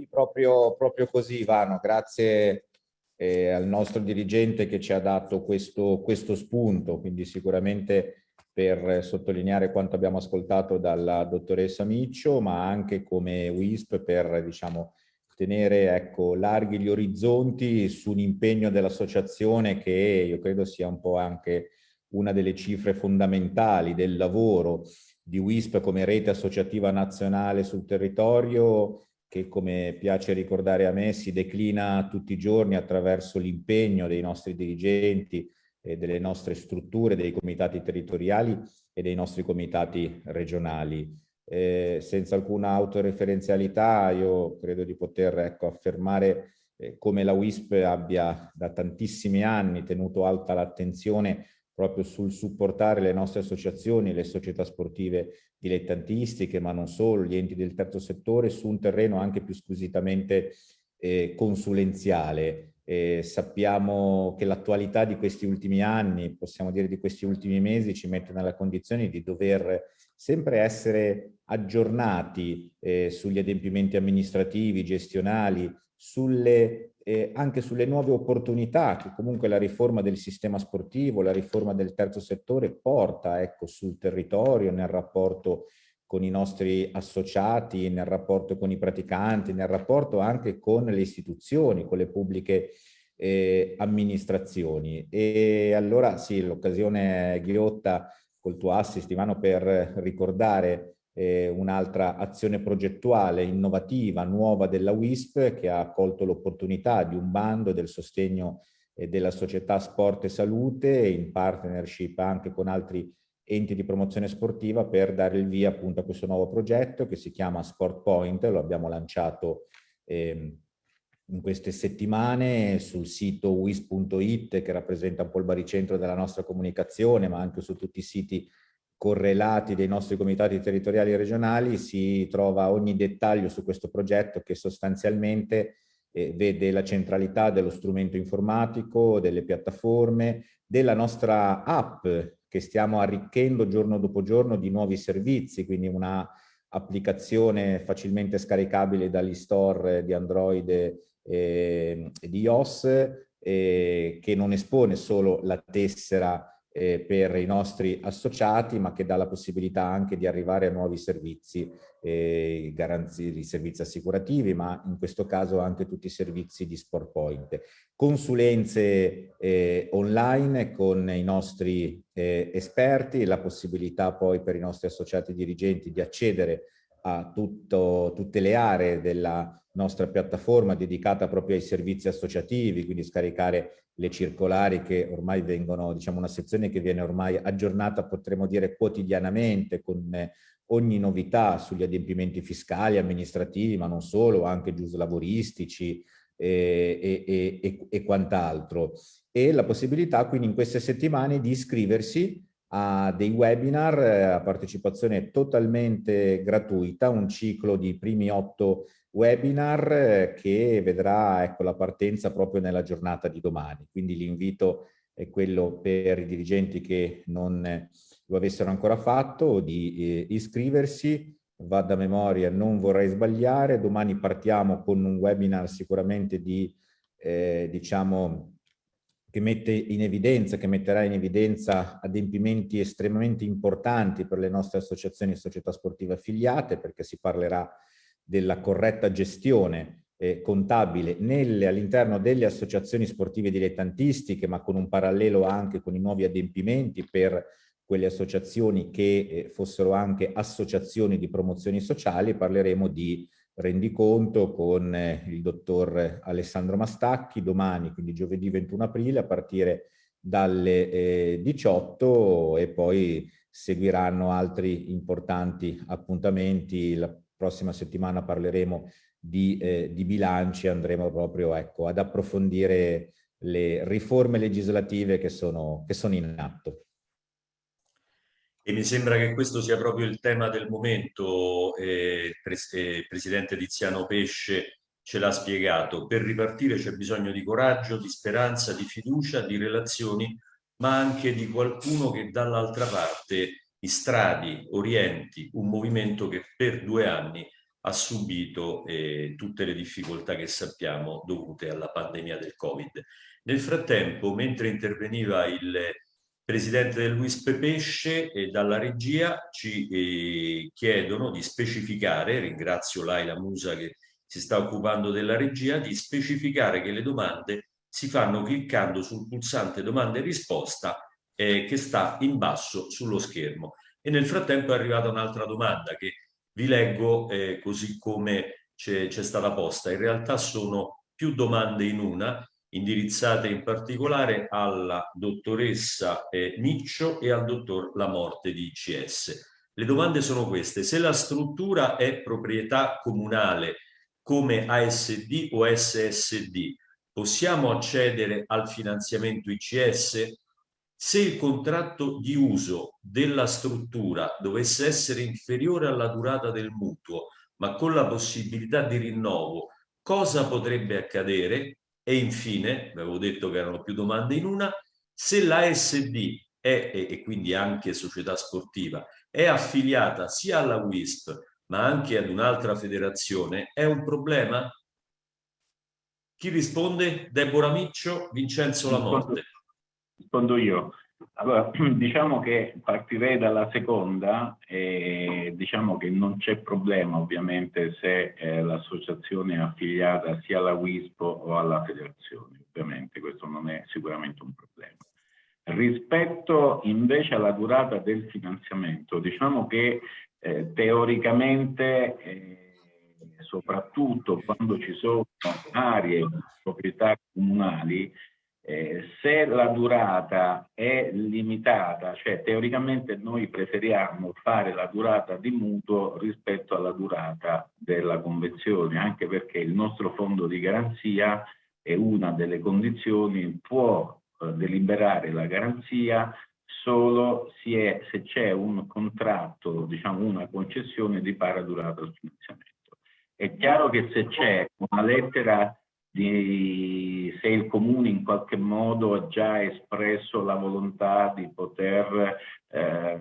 Proprio, proprio così Ivano, grazie eh, al nostro dirigente che ci ha dato questo, questo spunto, quindi sicuramente per sottolineare quanto abbiamo ascoltato dalla dottoressa Miccio, ma anche come WISP per diciamo, tenere ecco, larghi gli orizzonti su un impegno dell'associazione che io credo sia un po' anche una delle cifre fondamentali del lavoro di WISP come rete associativa nazionale sul territorio che come piace ricordare a me si declina tutti i giorni attraverso l'impegno dei nostri dirigenti, e delle nostre strutture, dei comitati territoriali e dei nostri comitati regionali. Eh, senza alcuna autoreferenzialità io credo di poter ecco, affermare eh, come la WISP abbia da tantissimi anni tenuto alta l'attenzione proprio sul supportare le nostre associazioni, le società sportive dilettantistiche, ma non solo, gli enti del terzo settore, su un terreno anche più squisitamente eh, consulenziale. Eh, sappiamo che l'attualità di questi ultimi anni, possiamo dire di questi ultimi mesi, ci mette nella condizione di dover sempre essere aggiornati eh, sugli adempimenti amministrativi, gestionali, sulle, eh, anche sulle nuove opportunità che comunque la riforma del sistema sportivo, la riforma del terzo settore porta ecco, sul territorio, nel rapporto con i nostri associati, nel rapporto con i praticanti, nel rapporto anche con le istituzioni, con le pubbliche eh, amministrazioni. E allora sì, l'occasione ghiotta col tuo assist, Ivano, per ricordare eh, un'altra azione progettuale innovativa, nuova della WISP che ha colto l'opportunità di un bando del sostegno eh, della società Sport e Salute in partnership anche con altri enti di promozione sportiva per dare il via appunto a questo nuovo progetto che si chiama Sport Point, lo abbiamo lanciato eh, in queste settimane sul sito wis.it che rappresenta un po' il baricentro della nostra comunicazione ma anche su tutti i siti correlati dei nostri comitati territoriali e regionali si trova ogni dettaglio su questo progetto che sostanzialmente eh, vede la centralità dello strumento informatico, delle piattaforme, della nostra app che stiamo arricchendo giorno dopo giorno di nuovi servizi, quindi una applicazione facilmente scaricabile dagli store di Android e, e di iOS eh, che non espone solo la tessera eh, per i nostri associati, ma che dà la possibilità anche di arrivare a nuovi servizi, eh, di servizi assicurativi, ma in questo caso anche tutti i servizi di Sport Point. Consulenze eh, online con i nostri eh, esperti, la possibilità poi per i nostri associati dirigenti di accedere a tutto, tutte le aree della nostra piattaforma dedicata proprio ai servizi associativi, quindi scaricare le circolari che ormai vengono, diciamo una sezione che viene ormai aggiornata, potremmo dire quotidianamente, con ogni novità sugli adempimenti fiscali, amministrativi, ma non solo, anche giuslavoristici e, e, e, e quant'altro. E la possibilità quindi in queste settimane di iscriversi a dei webinar eh, a partecipazione totalmente gratuita, un ciclo di primi otto webinar eh, che vedrà ecco, la partenza proprio nella giornata di domani. Quindi l'invito è quello per i dirigenti che non lo avessero ancora fatto di eh, iscriversi, va da memoria, non vorrei sbagliare, domani partiamo con un webinar sicuramente di, eh, diciamo, che mette in evidenza, che metterà in evidenza adempimenti estremamente importanti per le nostre associazioni e società sportive affiliate, perché si parlerà della corretta gestione eh, contabile all'interno delle associazioni sportive dilettantistiche, ma con un parallelo anche con i nuovi adempimenti per quelle associazioni che eh, fossero anche associazioni di promozioni sociali, parleremo di rendiconto con eh, il dottor Alessandro Mastacchi domani, quindi giovedì 21 aprile, a partire dalle eh, 18 e poi seguiranno altri importanti appuntamenti, la prossima settimana parleremo di, eh, di bilanci, andremo proprio ecco, ad approfondire le riforme legislative che sono, che sono in atto. E mi sembra che questo sia proprio il tema del momento, eh, pres eh, Presidente Tiziano Pesce, ce l'ha spiegato, per ripartire c'è bisogno di coraggio, di speranza, di fiducia, di relazioni, ma anche di qualcuno che dall'altra parte istradi, orienti un movimento che per due anni ha subito eh, tutte le difficoltà che sappiamo dovute alla pandemia del Covid. Nel frattempo, mentre interveniva il presidente del WISP Pesce e dalla regia ci eh, chiedono di specificare, ringrazio Laila Musa che si sta occupando della regia, di specificare che le domande si fanno cliccando sul pulsante domanda e risposta eh, che sta in basso sullo schermo. E nel frattempo è arrivata un'altra domanda che vi leggo eh, così come c'è stata posta. In realtà sono più domande in una, indirizzate in particolare alla dottoressa eh, Miccio e al dottor Lamorte di ICS. Le domande sono queste. Se la struttura è proprietà comunale come ASD o SSD, possiamo accedere al finanziamento ICS? Se il contratto di uso della struttura dovesse essere inferiore alla durata del mutuo, ma con la possibilità di rinnovo, cosa potrebbe accadere? E infine, avevo detto che erano più domande in una, se l'ASD è, e quindi anche società sportiva, è affiliata sia alla WISP ma anche ad un'altra federazione, è un problema? Chi risponde? Deborah Miccio, Vincenzo Lamorte. Rispondo io. Allora, diciamo che partirei dalla seconda e diciamo che non c'è problema ovviamente se eh, l'associazione è affiliata sia alla WISPO o alla federazione, ovviamente questo non è sicuramente un problema. Rispetto invece alla durata del finanziamento, diciamo che eh, teoricamente, eh, soprattutto quando ci sono aree proprietà comunali, eh, se la durata è limitata, cioè teoricamente noi preferiamo fare la durata di mutuo rispetto alla durata della convenzione, anche perché il nostro fondo di garanzia è una delle condizioni, può eh, deliberare la garanzia solo è, se c'è un contratto, diciamo una concessione di pari durata al finanziamento. È chiaro che se c'è una lettera di se il comune in qualche modo ha già espresso la volontà di poter eh,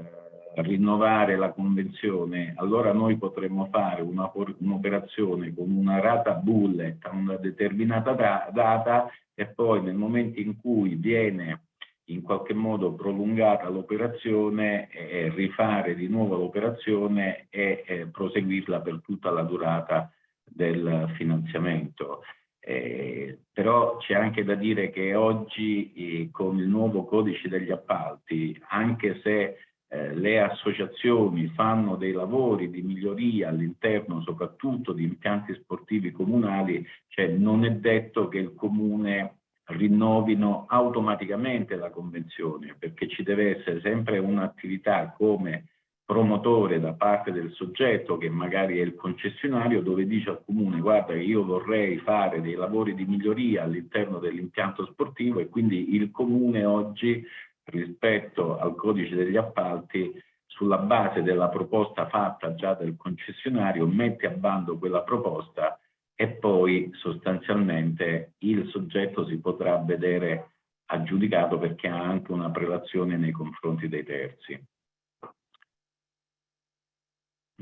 rinnovare la convenzione, allora noi potremmo fare un'operazione un con una rata bullet a una determinata da data e poi nel momento in cui viene in qualche modo prolungata l'operazione e rifare di nuovo l'operazione e, e proseguirla per tutta la durata del finanziamento. Eh, però c'è anche da dire che oggi eh, con il nuovo codice degli appalti, anche se eh, le associazioni fanno dei lavori di miglioria all'interno soprattutto di impianti sportivi comunali, cioè non è detto che il comune rinnovino automaticamente la convenzione, perché ci deve essere sempre un'attività come promotore da parte del soggetto che magari è il concessionario dove dice al comune guarda io vorrei fare dei lavori di miglioria all'interno dell'impianto sportivo e quindi il comune oggi rispetto al codice degli appalti sulla base della proposta fatta già del concessionario mette a bando quella proposta e poi sostanzialmente il soggetto si potrà vedere aggiudicato perché ha anche una prelazione nei confronti dei terzi.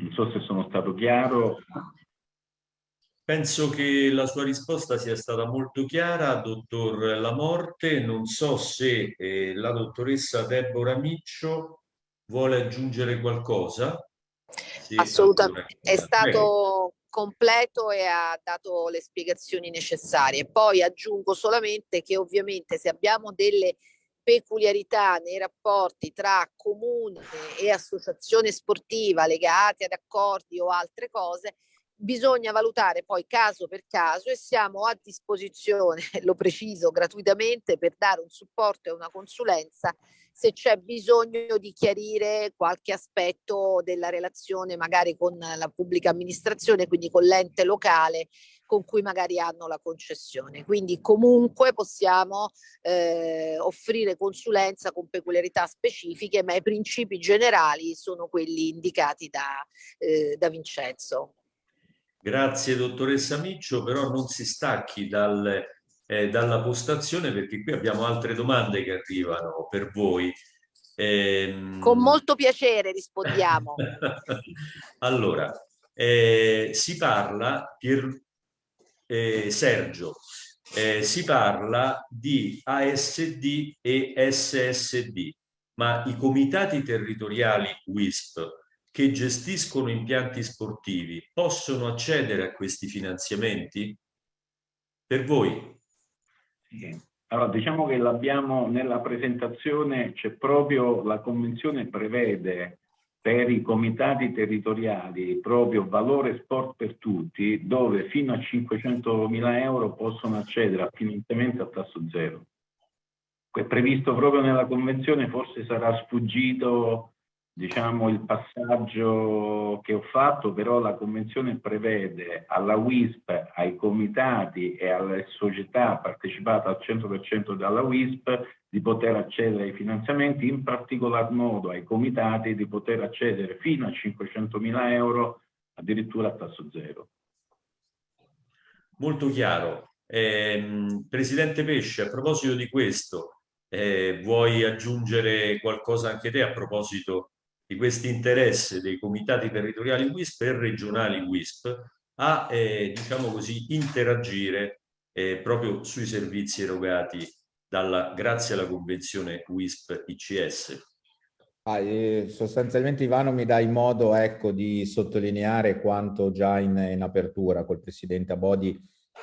Non so se sono stato chiaro. Penso che la sua risposta sia stata molto chiara, dottor Lamorte. Non so se eh, la dottoressa Deborah Miccio vuole aggiungere qualcosa. Sì, Assolutamente, è stato completo e ha dato le spiegazioni necessarie. Poi aggiungo solamente che ovviamente se abbiamo delle peculiarità nei rapporti tra comune e associazione sportiva legate ad accordi o altre cose, bisogna valutare poi caso per caso e siamo a disposizione, lo preciso, gratuitamente per dare un supporto e una consulenza se c'è bisogno di chiarire qualche aspetto della relazione magari con la pubblica amministrazione, quindi con l'ente locale con cui magari hanno la concessione. Quindi comunque possiamo eh, offrire consulenza con peculiarità specifiche, ma i principi generali sono quelli indicati da, eh, da Vincenzo. Grazie dottoressa Miccio, però non si stacchi dal, eh, dalla postazione perché qui abbiamo altre domande che arrivano per voi. Eh, Con molto piacere rispondiamo. allora, eh, si parla, Pier, eh, Sergio, eh, si parla di ASD e SSD, ma i comitati territoriali WISP che gestiscono impianti sportivi possono accedere a questi finanziamenti? Per voi? Allora, diciamo che l'abbiamo nella presentazione, c'è proprio la convenzione prevede per i comitati territoriali proprio valore sport per tutti, dove fino a 500 mila euro possono accedere a finanziamento a tasso zero. È previsto proprio nella convenzione, forse sarà sfuggito diciamo, il passaggio che ho fatto, però la Convenzione prevede alla WISP, ai comitati e alle società partecipate al 100% dalla WISP di poter accedere ai finanziamenti, in particolar modo ai comitati di poter accedere fino a 500 mila euro addirittura a tasso zero. Molto chiaro. Eh, Presidente Pesce, a proposito di questo, eh, vuoi aggiungere qualcosa anche te a proposito di questo interesse dei comitati territoriali WISP e regionali WISP a, eh, diciamo così, interagire eh, proprio sui servizi erogati dalla, grazie alla convenzione WISP-ICS. Ah, eh, sostanzialmente Ivano mi dai modo ecco, di sottolineare quanto già in, in apertura col Presidente Abodi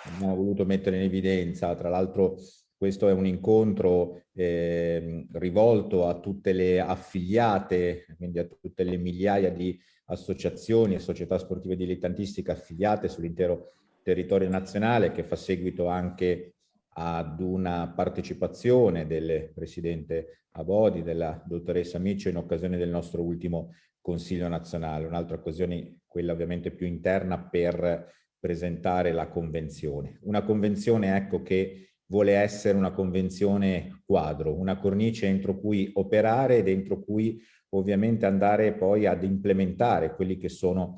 abbiamo voluto mettere in evidenza, tra l'altro questo è un incontro eh, rivolto a tutte le affiliate, quindi a tutte le migliaia di associazioni e società sportive dilettantistiche affiliate sull'intero territorio nazionale che fa seguito anche ad una partecipazione del Presidente Abodi, della dottoressa Miccio in occasione del nostro ultimo Consiglio nazionale, un'altra occasione, quella ovviamente più interna, per presentare la convenzione. Una convenzione ecco, che vuole essere una convenzione quadro, una cornice entro cui operare e dentro cui ovviamente andare poi ad implementare quelli che sono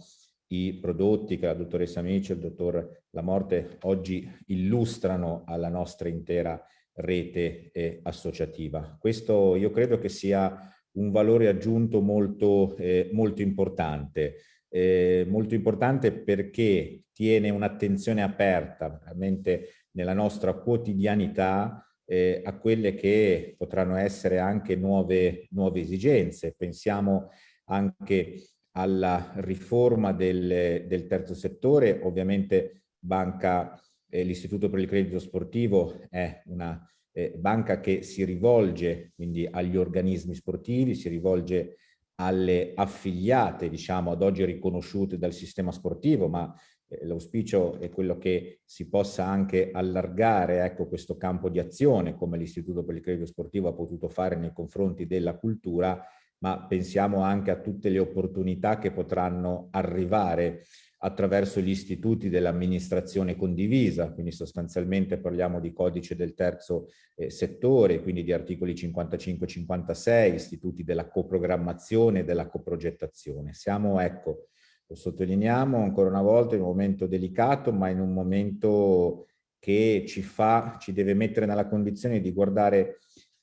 i prodotti che la dottoressa Amici e il dottor Lamorte oggi illustrano alla nostra intera rete eh, associativa. Questo io credo che sia un valore aggiunto molto, eh, molto importante, eh, molto importante perché tiene un'attenzione aperta veramente nella nostra quotidianità eh, a quelle che potranno essere anche nuove, nuove esigenze. Pensiamo anche alla riforma del, del terzo settore, ovviamente banca, eh, l'Istituto per il Credito Sportivo è una eh, banca che si rivolge quindi agli organismi sportivi, si rivolge alle affiliate, diciamo, ad oggi riconosciute dal sistema sportivo, ma eh, l'auspicio è quello che si possa anche allargare ecco, questo campo di azione come l'Istituto per il Credito Sportivo ha potuto fare nei confronti della cultura, ma pensiamo anche a tutte le opportunità che potranno arrivare attraverso gli istituti dell'amministrazione condivisa, quindi sostanzialmente parliamo di codice del terzo eh, settore, quindi di articoli 55-56, istituti della coprogrammazione e della coprogettazione. Siamo, ecco, lo sottolineiamo ancora una volta, in un momento delicato, ma in un momento che ci fa, ci deve mettere nella condizione di guardare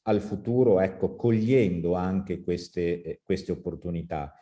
al futuro, ecco, cogliendo anche queste, eh, queste opportunità.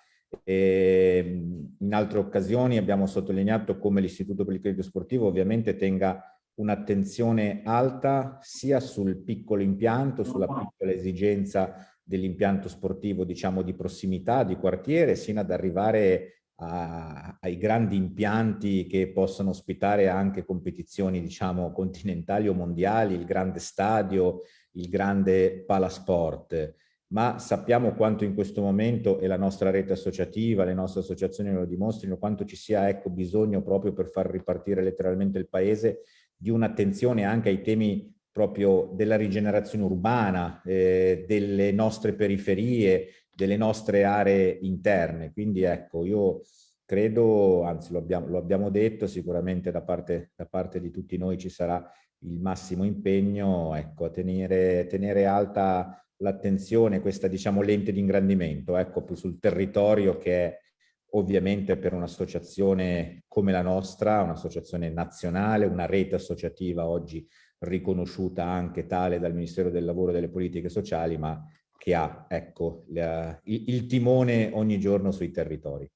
E ehm, in altre occasioni abbiamo sottolineato come l'Istituto per il Credito Sportivo ovviamente tenga un'attenzione alta sia sul piccolo impianto, sulla piccola esigenza dell'impianto sportivo, diciamo, di prossimità, di quartiere, sino ad arrivare a, ai grandi impianti che possono ospitare anche competizioni diciamo continentali o mondiali, il grande stadio, il grande palasport, ma sappiamo quanto in questo momento e la nostra rete associativa, le nostre associazioni lo dimostrino, quanto ci sia ecco, bisogno proprio per far ripartire letteralmente il paese di un'attenzione anche ai temi proprio della rigenerazione urbana, eh, delle nostre periferie, delle nostre aree interne. Quindi ecco, io credo, anzi lo abbiamo, lo abbiamo detto, sicuramente da parte, da parte, di tutti noi ci sarà il massimo impegno ecco, a tenere, tenere alta l'attenzione, questa diciamo lente di ingrandimento, ecco, più sul territorio che ovviamente per un'associazione come la nostra, un'associazione nazionale, una rete associativa oggi riconosciuta anche tale dal Ministero del Lavoro e delle Politiche Sociali, ma che ha ecco, la, il, il timone ogni giorno sui territori.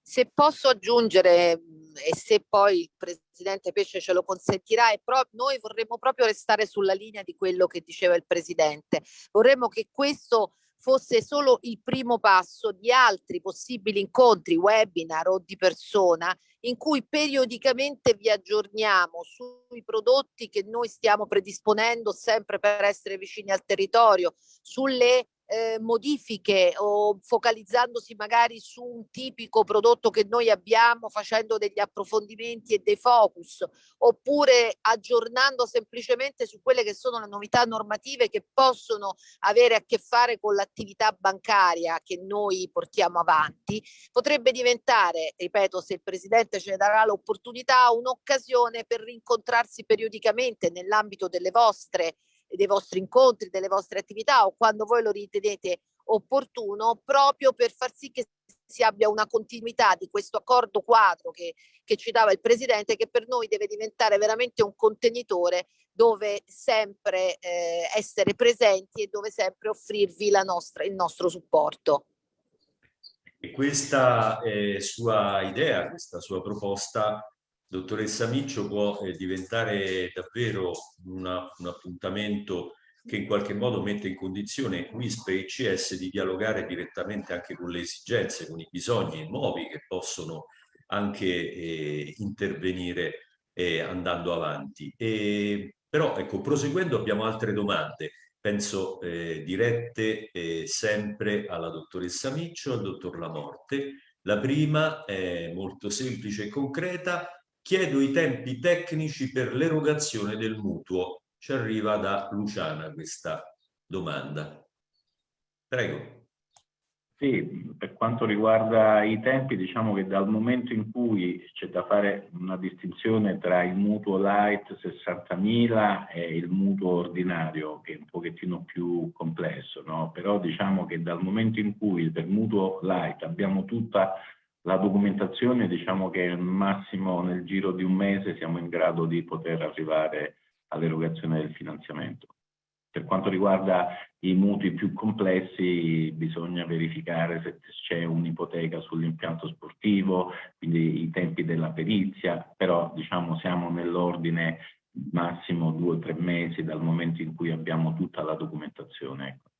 Se posso aggiungere, e se poi il Presidente Pesce ce lo consentirà, noi vorremmo proprio restare sulla linea di quello che diceva il Presidente. Vorremmo che questo fosse solo il primo passo di altri possibili incontri, webinar o di persona in cui periodicamente vi aggiorniamo sui prodotti che noi stiamo predisponendo sempre per essere vicini al territorio, sulle eh, modifiche o focalizzandosi magari su un tipico prodotto che noi abbiamo facendo degli approfondimenti e dei focus oppure aggiornando semplicemente su quelle che sono le novità normative che possono avere a che fare con l'attività bancaria che noi portiamo avanti potrebbe diventare ripeto se il presidente ce ne darà l'opportunità un'occasione per rincontrarsi periodicamente nell'ambito delle vostre dei vostri incontri, delle vostre attività o quando voi lo ritenete opportuno proprio per far sì che si abbia una continuità di questo accordo quadro che, che citava il Presidente che per noi deve diventare veramente un contenitore dove sempre eh, essere presenti e dove sempre offrirvi nostra, il nostro supporto. E questa eh, sua idea, questa sua proposta dottoressa Miccio può eh, diventare davvero una, un appuntamento che in qualche modo mette in condizione WISP e ICS di dialogare direttamente anche con le esigenze, con i bisogni nuovi che possono anche eh, intervenire eh, andando avanti. E, però ecco, proseguendo abbiamo altre domande, penso eh, dirette eh, sempre alla dottoressa Miccio al dottor Lamorte. La prima è molto semplice e concreta, Chiedo i tempi tecnici per l'erogazione del mutuo. Ci arriva da Luciana questa domanda. Prego. Sì, per quanto riguarda i tempi, diciamo che dal momento in cui c'è da fare una distinzione tra il mutuo light 60.000 e il mutuo ordinario, che è un pochettino più complesso, no? però diciamo che dal momento in cui per mutuo light abbiamo tutta la documentazione diciamo che massimo nel giro di un mese siamo in grado di poter arrivare all'erogazione del finanziamento. Per quanto riguarda i mutui più complessi bisogna verificare se c'è un'ipoteca sull'impianto sportivo, quindi i tempi della perizia, però diciamo siamo nell'ordine massimo due o tre mesi dal momento in cui abbiamo tutta la documentazione. Ecco.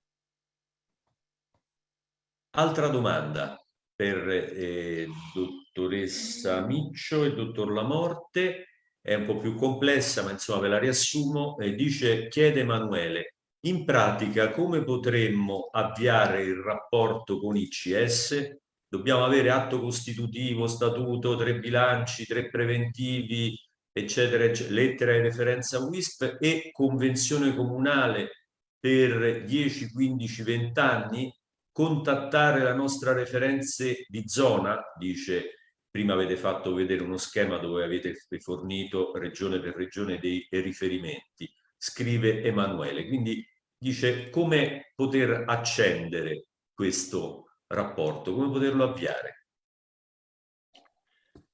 Altra domanda per eh, dottoressa Miccio e dottor Lamorte, è un po' più complessa ma insomma ve la riassumo, eh, dice, chiede Emanuele, in pratica come potremmo avviare il rapporto con ICS? Dobbiamo avere atto costitutivo, statuto, tre bilanci, tre preventivi, eccetera, eccetera lettera di referenza WISP e convenzione comunale per 10, 15, 20 anni contattare la nostra referenze di zona, dice prima avete fatto vedere uno schema dove avete fornito regione per regione dei riferimenti, scrive Emanuele. Quindi dice come poter accendere questo rapporto, come poterlo avviare.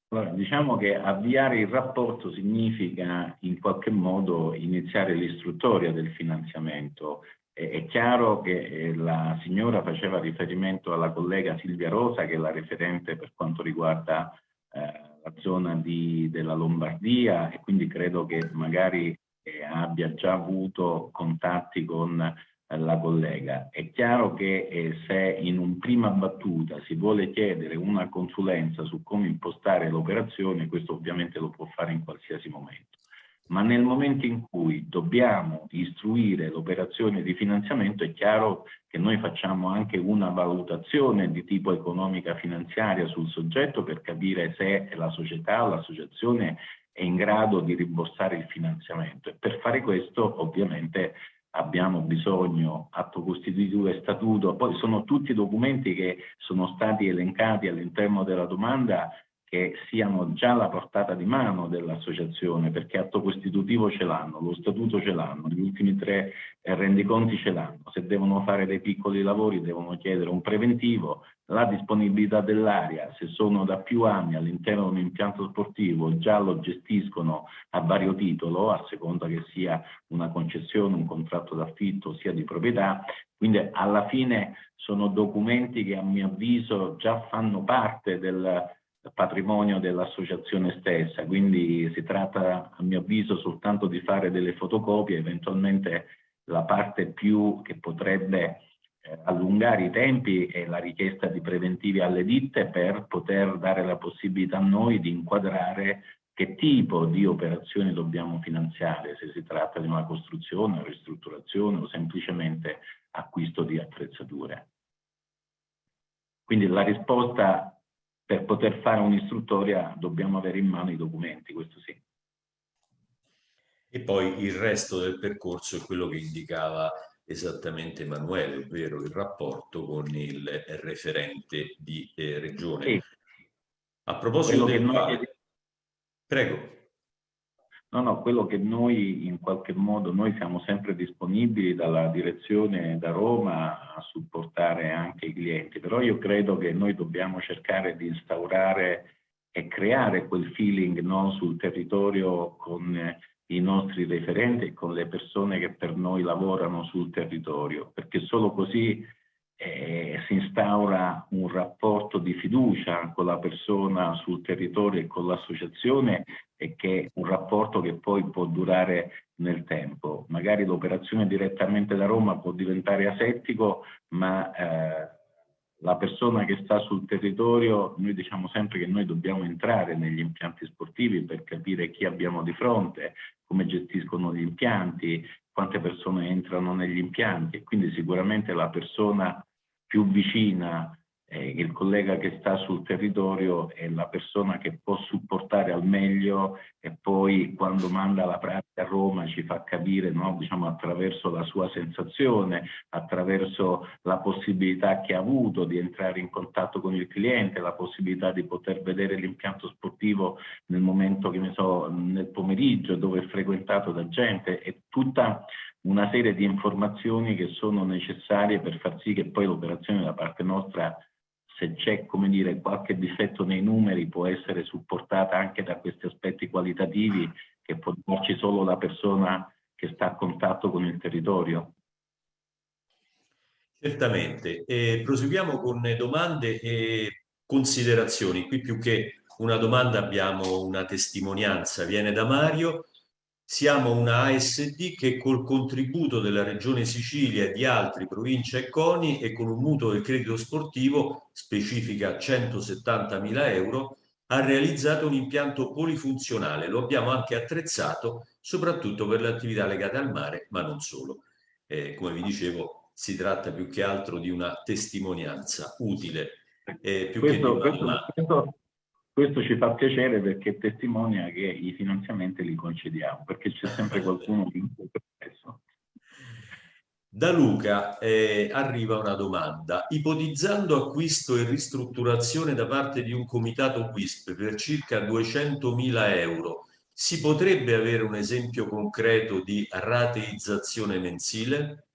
Allora, diciamo che avviare il rapporto significa in qualche modo iniziare l'istruttoria del finanziamento è chiaro che eh, la signora faceva riferimento alla collega Silvia Rosa, che è la referente per quanto riguarda eh, la zona di, della Lombardia e quindi credo che magari eh, abbia già avuto contatti con eh, la collega. È chiaro che eh, se in un prima battuta si vuole chiedere una consulenza su come impostare l'operazione, questo ovviamente lo può fare in qualsiasi momento ma nel momento in cui dobbiamo istruire l'operazione di finanziamento è chiaro che noi facciamo anche una valutazione di tipo economica finanziaria sul soggetto per capire se la società o l'associazione è in grado di rimborsare il finanziamento. E per fare questo ovviamente abbiamo bisogno atto costitutivo e statuto, poi sono tutti documenti che sono stati elencati all'interno della domanda che siano già alla portata di mano dell'associazione, perché atto costitutivo ce l'hanno, lo statuto ce l'hanno, gli ultimi tre eh, rendiconti ce l'hanno. Se devono fare dei piccoli lavori devono chiedere un preventivo, la disponibilità dell'area, se sono da più anni all'interno di un impianto sportivo, già lo gestiscono a vario titolo, a seconda che sia una concessione, un contratto d'affitto, sia di proprietà, quindi alla fine sono documenti che a mio avviso già fanno parte del patrimonio dell'associazione stessa, quindi si tratta a mio avviso soltanto di fare delle fotocopie, eventualmente la parte più che potrebbe eh, allungare i tempi è la richiesta di preventivi alle ditte per poter dare la possibilità a noi di inquadrare che tipo di operazioni dobbiamo finanziare, se si tratta di una costruzione, una ristrutturazione o semplicemente acquisto di attrezzature. Quindi la risposta per poter fare un'istruttoria dobbiamo avere in mano i documenti, questo sì. E poi il resto del percorso è quello che indicava esattamente Emanuele, ovvero il rapporto con il referente di eh, regione. Sì. A proposito del quale... Prego. No, no, quello che noi in qualche modo, noi siamo sempre disponibili dalla direzione da Roma a supportare anche i clienti, però io credo che noi dobbiamo cercare di instaurare e creare quel feeling no, sul territorio con i nostri referenti e con le persone che per noi lavorano sul territorio, perché solo così eh, si instaura un rapporto di fiducia con la persona sul territorio e con l'associazione e che è un rapporto che poi può durare nel tempo. Magari l'operazione direttamente da Roma può diventare asettico, ma eh, la persona che sta sul territorio, noi diciamo sempre che noi dobbiamo entrare negli impianti sportivi per capire chi abbiamo di fronte, come gestiscono gli impianti, quante persone entrano negli impianti e quindi sicuramente la persona più vicina, eh, il collega che sta sul territorio è la persona che può supportare al meglio e poi quando manda la pratica a Roma ci fa capire no, diciamo, attraverso la sua sensazione, attraverso la possibilità che ha avuto di entrare in contatto con il cliente, la possibilità di poter vedere l'impianto sportivo nel momento che ne so, nel pomeriggio dove è frequentato da gente e tutta una serie di informazioni che sono necessarie per far sì che poi l'operazione da parte nostra, se c'è come dire qualche difetto nei numeri, può essere supportata anche da questi aspetti qualitativi che può darci solo la persona che sta a contatto con il territorio. Certamente. E proseguiamo con domande e considerazioni. Qui più che una domanda abbiamo una testimonianza. Viene da Mario siamo una ASD che col contributo della Regione Sicilia e di altri province e CONI e con un mutuo del credito sportivo, specifica 170.000 euro, ha realizzato un impianto polifunzionale. Lo abbiamo anche attrezzato soprattutto per le attività legate al mare, ma non solo. Eh, come vi dicevo, si tratta più che altro di una testimonianza utile. Eh, più questo, che di una... questo, questo ci fa piacere perché testimonia che i finanziamenti li concediamo, perché c'è sempre qualcuno che in questo Da Luca eh, arriva una domanda. Ipotizzando acquisto e ristrutturazione da parte di un comitato WISP per circa 200.000 euro, si potrebbe avere un esempio concreto di rateizzazione mensile?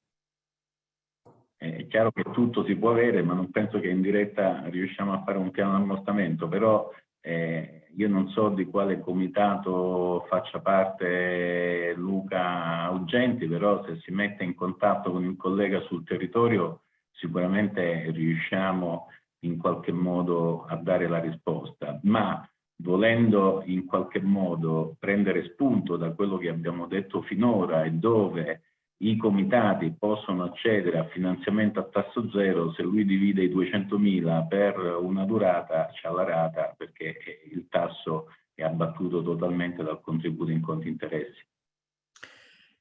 È chiaro che tutto si può avere, ma non penso che in diretta riusciamo a fare un piano di ammostamento, però eh, io non so di quale comitato faccia parte Luca Augenti, però se si mette in contatto con il collega sul territorio sicuramente riusciamo in qualche modo a dare la risposta, ma volendo in qualche modo prendere spunto da quello che abbiamo detto finora e dove i comitati possono accedere a finanziamento a tasso zero se lui divide i 200.000 per una durata, c'è la rata perché il tasso è abbattuto totalmente dal contributo in conti interessi.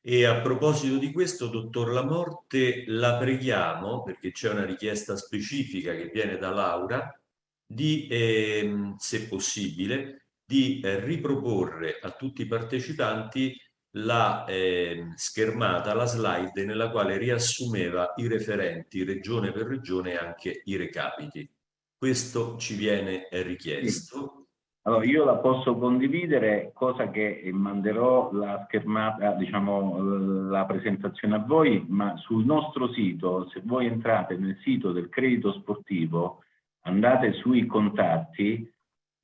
E a proposito di questo, dottor Lamorte, la preghiamo, perché c'è una richiesta specifica che viene da Laura, di, eh, se possibile, di eh, riproporre a tutti i partecipanti la eh, schermata, la slide nella quale riassumeva i referenti regione per regione e anche i recapiti. Questo ci viene richiesto Allora, io la posso condividere, cosa che manderò la schermata, diciamo, la presentazione a voi, ma sul nostro sito, se voi entrate nel sito del credito sportivo, andate sui contatti,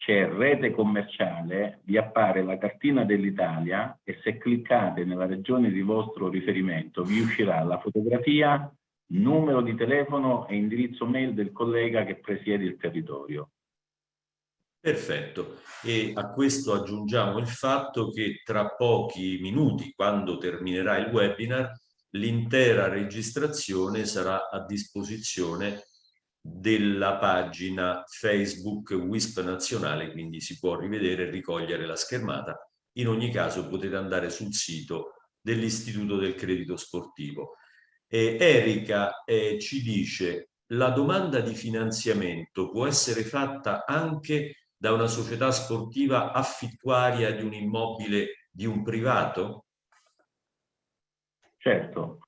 c'è rete commerciale, vi appare la cartina dell'Italia e se cliccate nella regione di vostro riferimento vi uscirà la fotografia, numero di telefono e indirizzo mail del collega che presiede il territorio. Perfetto. E a questo aggiungiamo il fatto che tra pochi minuti, quando terminerà il webinar, l'intera registrazione sarà a disposizione della pagina Facebook WISP nazionale, quindi si può rivedere e ricogliere la schermata. In ogni caso potete andare sul sito dell'Istituto del Credito Sportivo. Eh, Erika eh, ci dice la domanda di finanziamento può essere fatta anche da una società sportiva affittuaria di un immobile di un privato? Certo,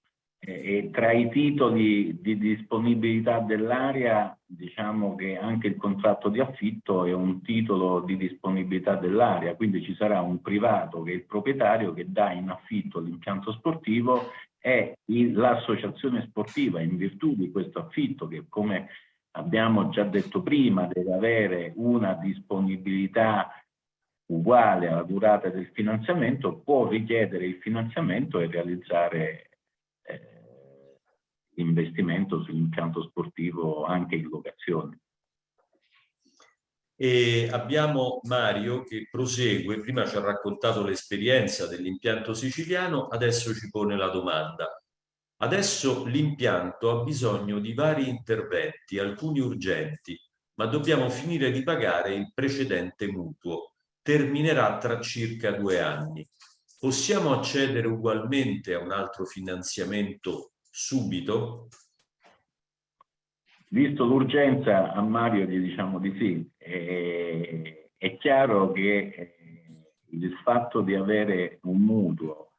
e tra i titoli di disponibilità dell'area diciamo che anche il contratto di affitto è un titolo di disponibilità dell'area, quindi ci sarà un privato che è il proprietario che dà in affitto l'impianto sportivo e l'associazione sportiva in virtù di questo affitto che come abbiamo già detto prima, deve avere una disponibilità uguale alla durata del finanziamento, può richiedere il finanziamento e realizzare investimento sull'impianto sportivo anche in locazione. E abbiamo Mario che prosegue, prima ci ha raccontato l'esperienza dell'impianto siciliano, adesso ci pone la domanda. Adesso l'impianto ha bisogno di vari interventi, alcuni urgenti, ma dobbiamo finire di pagare il precedente mutuo. Terminerà tra circa due anni. Possiamo accedere ugualmente a un altro finanziamento subito? Visto l'urgenza, a Mario gli diciamo di sì. È, è chiaro che eh, il fatto di avere un mutuo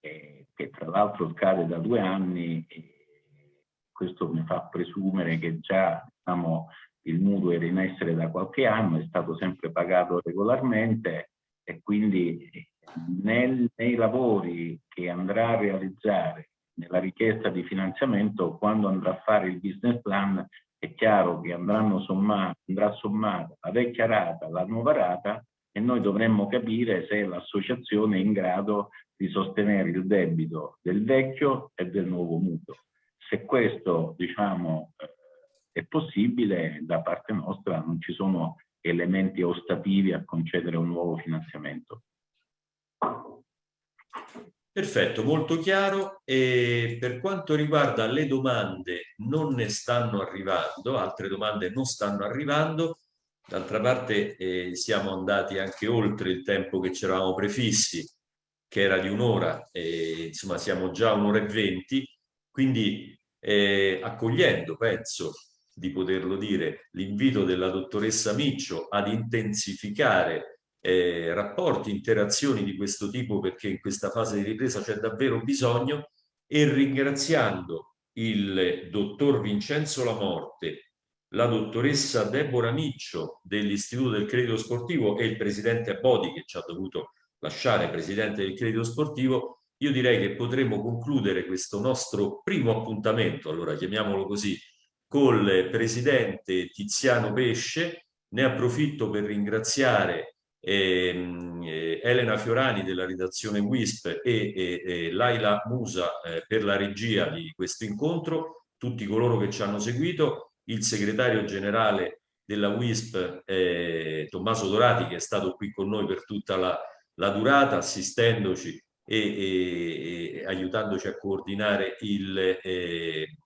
eh, che tra l'altro scade da due anni e questo mi fa presumere che già diciamo, il mutuo era in essere da qualche anno, è stato sempre pagato regolarmente e quindi nel, nei lavori che andrà a realizzare nella richiesta di finanziamento, quando andrà a fare il business plan, è chiaro che andranno sommati, andrà sommata la vecchia rata, la nuova rata e noi dovremmo capire se l'associazione è in grado di sostenere il debito del vecchio e del nuovo mutuo. Se questo diciamo, eh, è possibile, da parte nostra non ci sono elementi ostativi a concedere un nuovo finanziamento. Perfetto, molto chiaro. E per quanto riguarda le domande, non ne stanno arrivando, altre domande non stanno arrivando. D'altra parte eh, siamo andati anche oltre il tempo che ci eravamo prefissi, che era di un'ora, insomma siamo già un'ora e venti, quindi eh, accogliendo, penso di poterlo dire, l'invito della dottoressa Miccio ad intensificare eh, rapporti, interazioni di questo tipo perché in questa fase di ripresa c'è davvero bisogno e ringraziando il dottor Vincenzo Lamorte la dottoressa Deborah Miccio dell'Istituto del Credito Sportivo e il presidente Bodi che ci ha dovuto lasciare presidente del Credito Sportivo, io direi che potremmo concludere questo nostro primo appuntamento, allora chiamiamolo così, col presidente Tiziano Pesce. Ne approfitto per ringraziare eh, Elena Fiorani della redazione WISP e, e, e Laila Musa eh, per la regia di questo incontro, tutti coloro che ci hanno seguito il segretario generale della WISP, eh, Tommaso Dorati, che è stato qui con noi per tutta la, la durata, assistendoci e, e, e, aiutandoci a coordinare il, eh,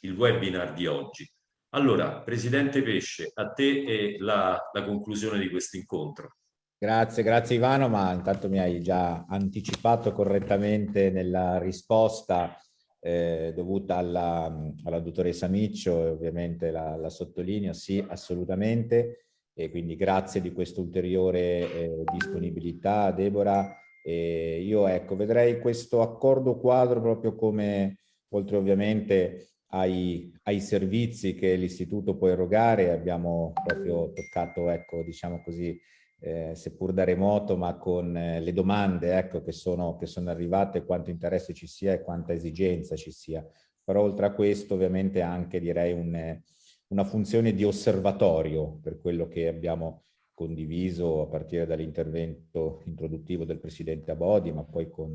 il, webinar di oggi. Allora, Presidente Pesce, a te la, la conclusione di questo incontro. Grazie, grazie Ivano, ma intanto mi hai già anticipato correttamente nella risposta eh, dovuta alla, alla, dottoressa Miccio e ovviamente la, la, sottolineo, sì, assolutamente. E quindi grazie di questa ulteriore eh, disponibilità, Deborah. E io ecco, vedrei questo accordo quadro proprio come, oltre ovviamente ai, ai servizi che l'istituto può erogare, abbiamo proprio toccato, ecco, diciamo così, eh, seppur da remoto, ma con eh, le domande ecco, che, sono, che sono arrivate, quanto interesse ci sia e quanta esigenza ci sia. Però oltre a questo ovviamente anche direi un, una funzione di osservatorio per quello che abbiamo condiviso a partire dall'intervento introduttivo del Presidente Abodi, ma poi con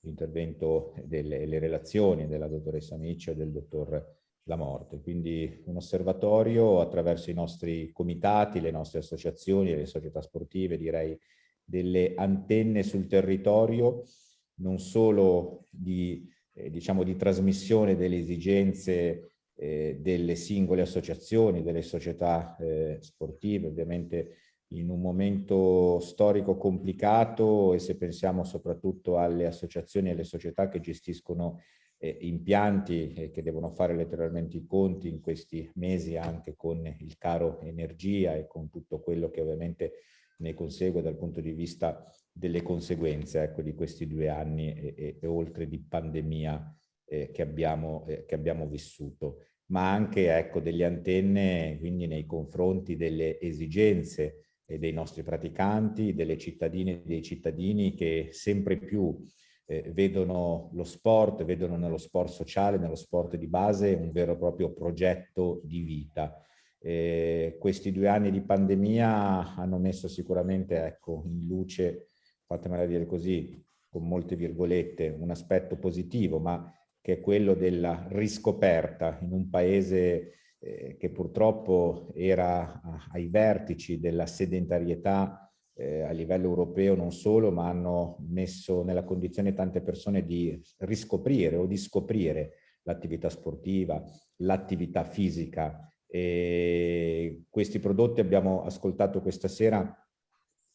l'intervento delle relazioni della dottoressa Miccio e del dottor la morte. Quindi un osservatorio attraverso i nostri comitati, le nostre associazioni, le società sportive, direi delle antenne sul territorio, non solo di, eh, diciamo, di trasmissione delle esigenze eh, delle singole associazioni, delle società eh, sportive, ovviamente in un momento storico complicato e se pensiamo soprattutto alle associazioni e alle società che gestiscono eh, impianti eh, che devono fare letteralmente i conti in questi mesi anche con il caro energia e con tutto quello che ovviamente ne consegue dal punto di vista delle conseguenze ecco, di questi due anni e, e, e oltre di pandemia eh, che, abbiamo, eh, che abbiamo vissuto, ma anche ecco, delle antenne quindi nei confronti delle esigenze dei nostri praticanti, delle cittadine e dei cittadini che sempre più eh, vedono lo sport, vedono nello sport sociale, nello sport di base un vero e proprio progetto di vita. Eh, questi due anni di pandemia hanno messo sicuramente ecco, in luce, fatemela dire così, con molte virgolette, un aspetto positivo, ma che è quello della riscoperta in un paese eh, che purtroppo era ai vertici della sedentarietà eh, a livello europeo non solo, ma hanno messo nella condizione tante persone di riscoprire o di scoprire l'attività sportiva, l'attività fisica. E questi prodotti abbiamo ascoltato questa sera,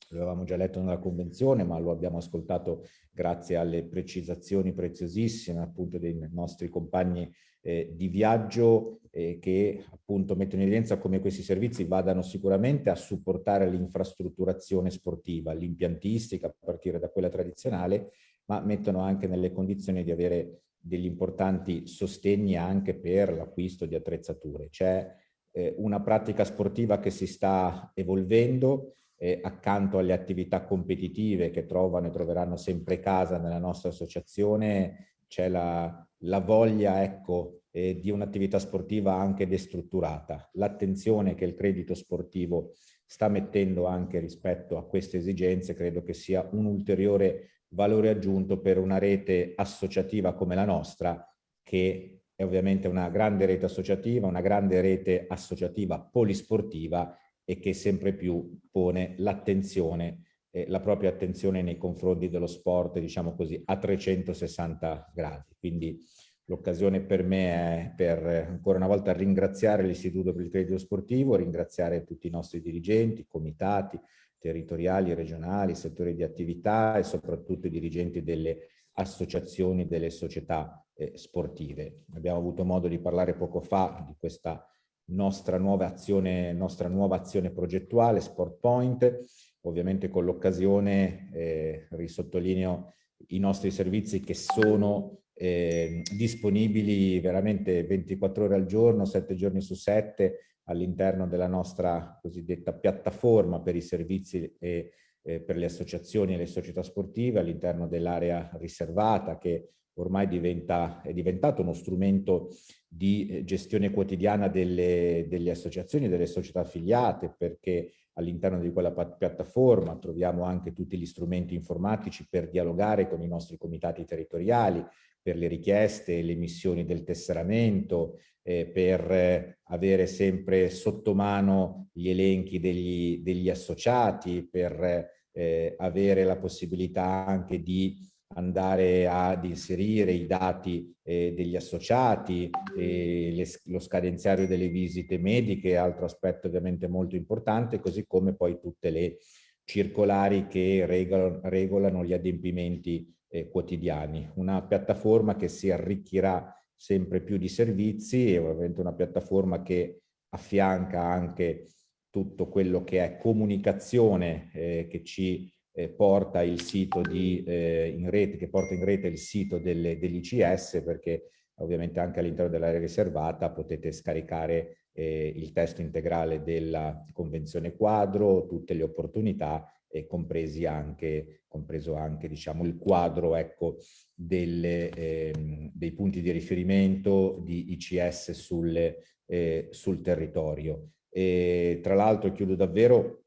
lo avevamo già letto nella convenzione, ma lo abbiamo ascoltato grazie alle precisazioni preziosissime appunto dei nostri compagni eh, di viaggio eh, che appunto mettono in evidenza come questi servizi vadano sicuramente a supportare l'infrastrutturazione sportiva, l'impiantistica a partire da quella tradizionale, ma mettono anche nelle condizioni di avere degli importanti sostegni anche per l'acquisto di attrezzature. C'è eh, una pratica sportiva che si sta evolvendo eh, accanto alle attività competitive che trovano e troveranno sempre casa nella nostra associazione, c'è la, la voglia ecco, eh, di un'attività sportiva anche destrutturata, l'attenzione che il credito sportivo sta mettendo anche rispetto a queste esigenze credo che sia un ulteriore valore aggiunto per una rete associativa come la nostra che è ovviamente una grande rete associativa, una grande rete associativa polisportiva e che sempre più pone l'attenzione eh, la propria attenzione nei confronti dello sport, diciamo così, a 360 gradi. Quindi l'occasione per me è per ancora una volta ringraziare l'Istituto per il Credito Sportivo, ringraziare tutti i nostri dirigenti, comitati territoriali, regionali, settori di attività e soprattutto i dirigenti delle associazioni delle società eh, sportive. Abbiamo avuto modo di parlare poco fa di questa nostra nuova azione, nostra nuova azione progettuale, Sport Point, ovviamente con l'occasione eh, risottolineo i nostri servizi che sono eh, disponibili veramente 24 ore al giorno, 7 giorni su 7 all'interno della nostra cosiddetta piattaforma per i servizi e eh, per le associazioni e le società sportive all'interno dell'area riservata che ormai diventa, è diventato uno strumento di eh, gestione quotidiana delle, delle associazioni delle società affiliate perché all'interno di quella piattaforma troviamo anche tutti gli strumenti informatici per dialogare con i nostri comitati territoriali, per le richieste, le missioni del tesseramento, eh, per eh, avere sempre sotto mano gli elenchi degli, degli associati, per eh, avere la possibilità anche di andare ad inserire i dati eh, degli associati, eh, le, lo scadenziario delle visite mediche, altro aspetto ovviamente molto importante, così come poi tutte le circolari che regolano, regolano gli adempimenti eh, quotidiani. Una piattaforma che si arricchirà sempre più di servizi e ovviamente una piattaforma che affianca anche tutto quello che è comunicazione eh, che ci eh, porta il sito di, eh, in rete, che porta in rete il sito dell'ICS perché ovviamente anche all'interno dell'area riservata potete scaricare eh, il testo integrale della Convenzione quadro, tutte le opportunità e compresi anche, compreso anche diciamo, il quadro ecco, delle, eh, dei punti di riferimento di ICS sulle, eh, sul territorio. E, tra l'altro chiudo davvero,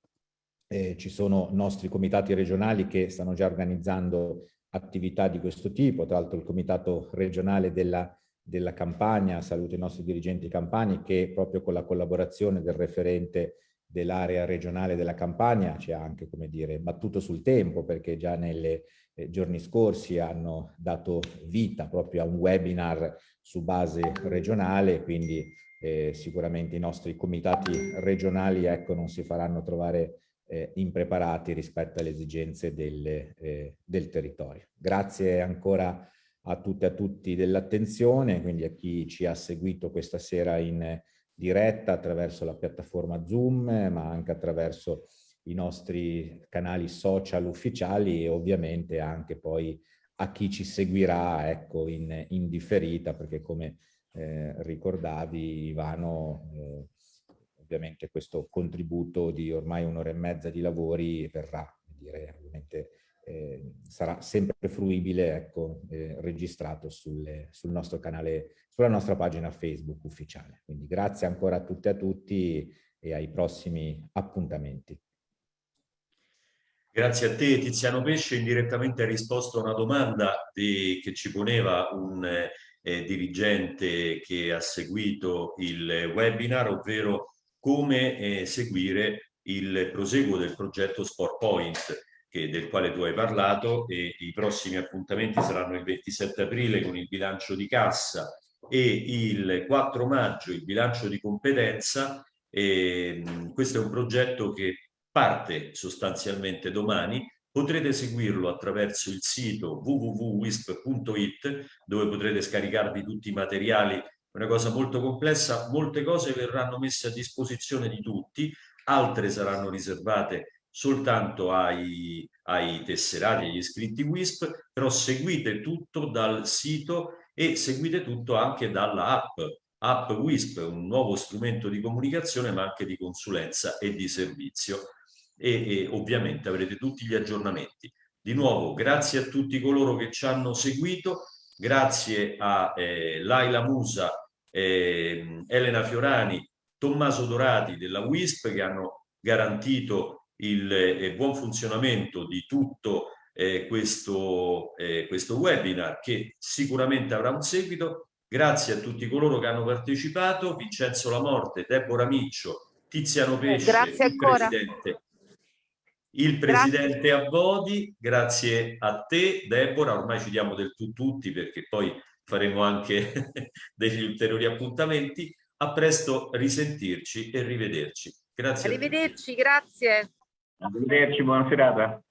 eh, ci sono nostri comitati regionali che stanno già organizzando attività di questo tipo, tra l'altro il comitato regionale della, della Campania, saluto i nostri dirigenti campani che proprio con la collaborazione del referente dell'area regionale della Campania ci ha anche, come dire, battuto sul tempo perché già nei eh, giorni scorsi hanno dato vita proprio a un webinar su base regionale, quindi eh, sicuramente i nostri comitati regionali ecco, non si faranno trovare eh, impreparati rispetto alle esigenze del, eh, del territorio. Grazie ancora a tutte e a tutti dell'attenzione, quindi a chi ci ha seguito questa sera in diretta attraverso la piattaforma Zoom, ma anche attraverso i nostri canali social ufficiali e ovviamente anche poi a chi ci seguirà ecco, in, in differita, perché come eh, ricordavi Ivano, eh, ovviamente questo contributo di ormai un'ora e mezza di lavori verrà, dire, ovviamente eh, sarà sempre fruibile, ecco, eh, registrato sulle, sul nostro canale, sulla nostra pagina Facebook ufficiale. Quindi grazie ancora a tutte e a tutti e ai prossimi appuntamenti. Grazie a te Tiziano Pesce, indirettamente hai risposto a una domanda di, che ci poneva un eh, dirigente che ha seguito il webinar, ovvero come eh, seguire il proseguo del progetto Sport Point che, del quale tu hai parlato e i prossimi appuntamenti saranno il 27 aprile con il bilancio di cassa e il 4 maggio il bilancio di competenza. E, questo è un progetto che parte sostanzialmente domani, potrete seguirlo attraverso il sito www.wisp.it dove potrete scaricarvi tutti i materiali una cosa molto complessa, molte cose verranno messe a disposizione di tutti, altre saranno riservate soltanto ai, ai tesserati, agli iscritti WISP, però seguite tutto dal sito e seguite tutto anche dalla app. App WISP, un nuovo strumento di comunicazione ma anche di consulenza e di servizio e, e ovviamente avrete tutti gli aggiornamenti. Di nuovo grazie a tutti coloro che ci hanno seguito, grazie a eh, Laila Musa, eh, Elena Fiorani, Tommaso Dorati della WISP che hanno garantito il eh, buon funzionamento di tutto eh, questo, eh, questo webinar che sicuramente avrà un seguito. Grazie a tutti coloro che hanno partecipato, Vincenzo Lamorte, Deborah Miccio, Tiziano Pesce, Grazie il Presidente il presidente grazie. Abbodi, grazie a te Deborah, ormai ci diamo del tu tutti perché poi faremo anche degli ulteriori appuntamenti. A presto, risentirci e rivederci. Grazie. Arrivederci, grazie. Arrivederci, buona serata.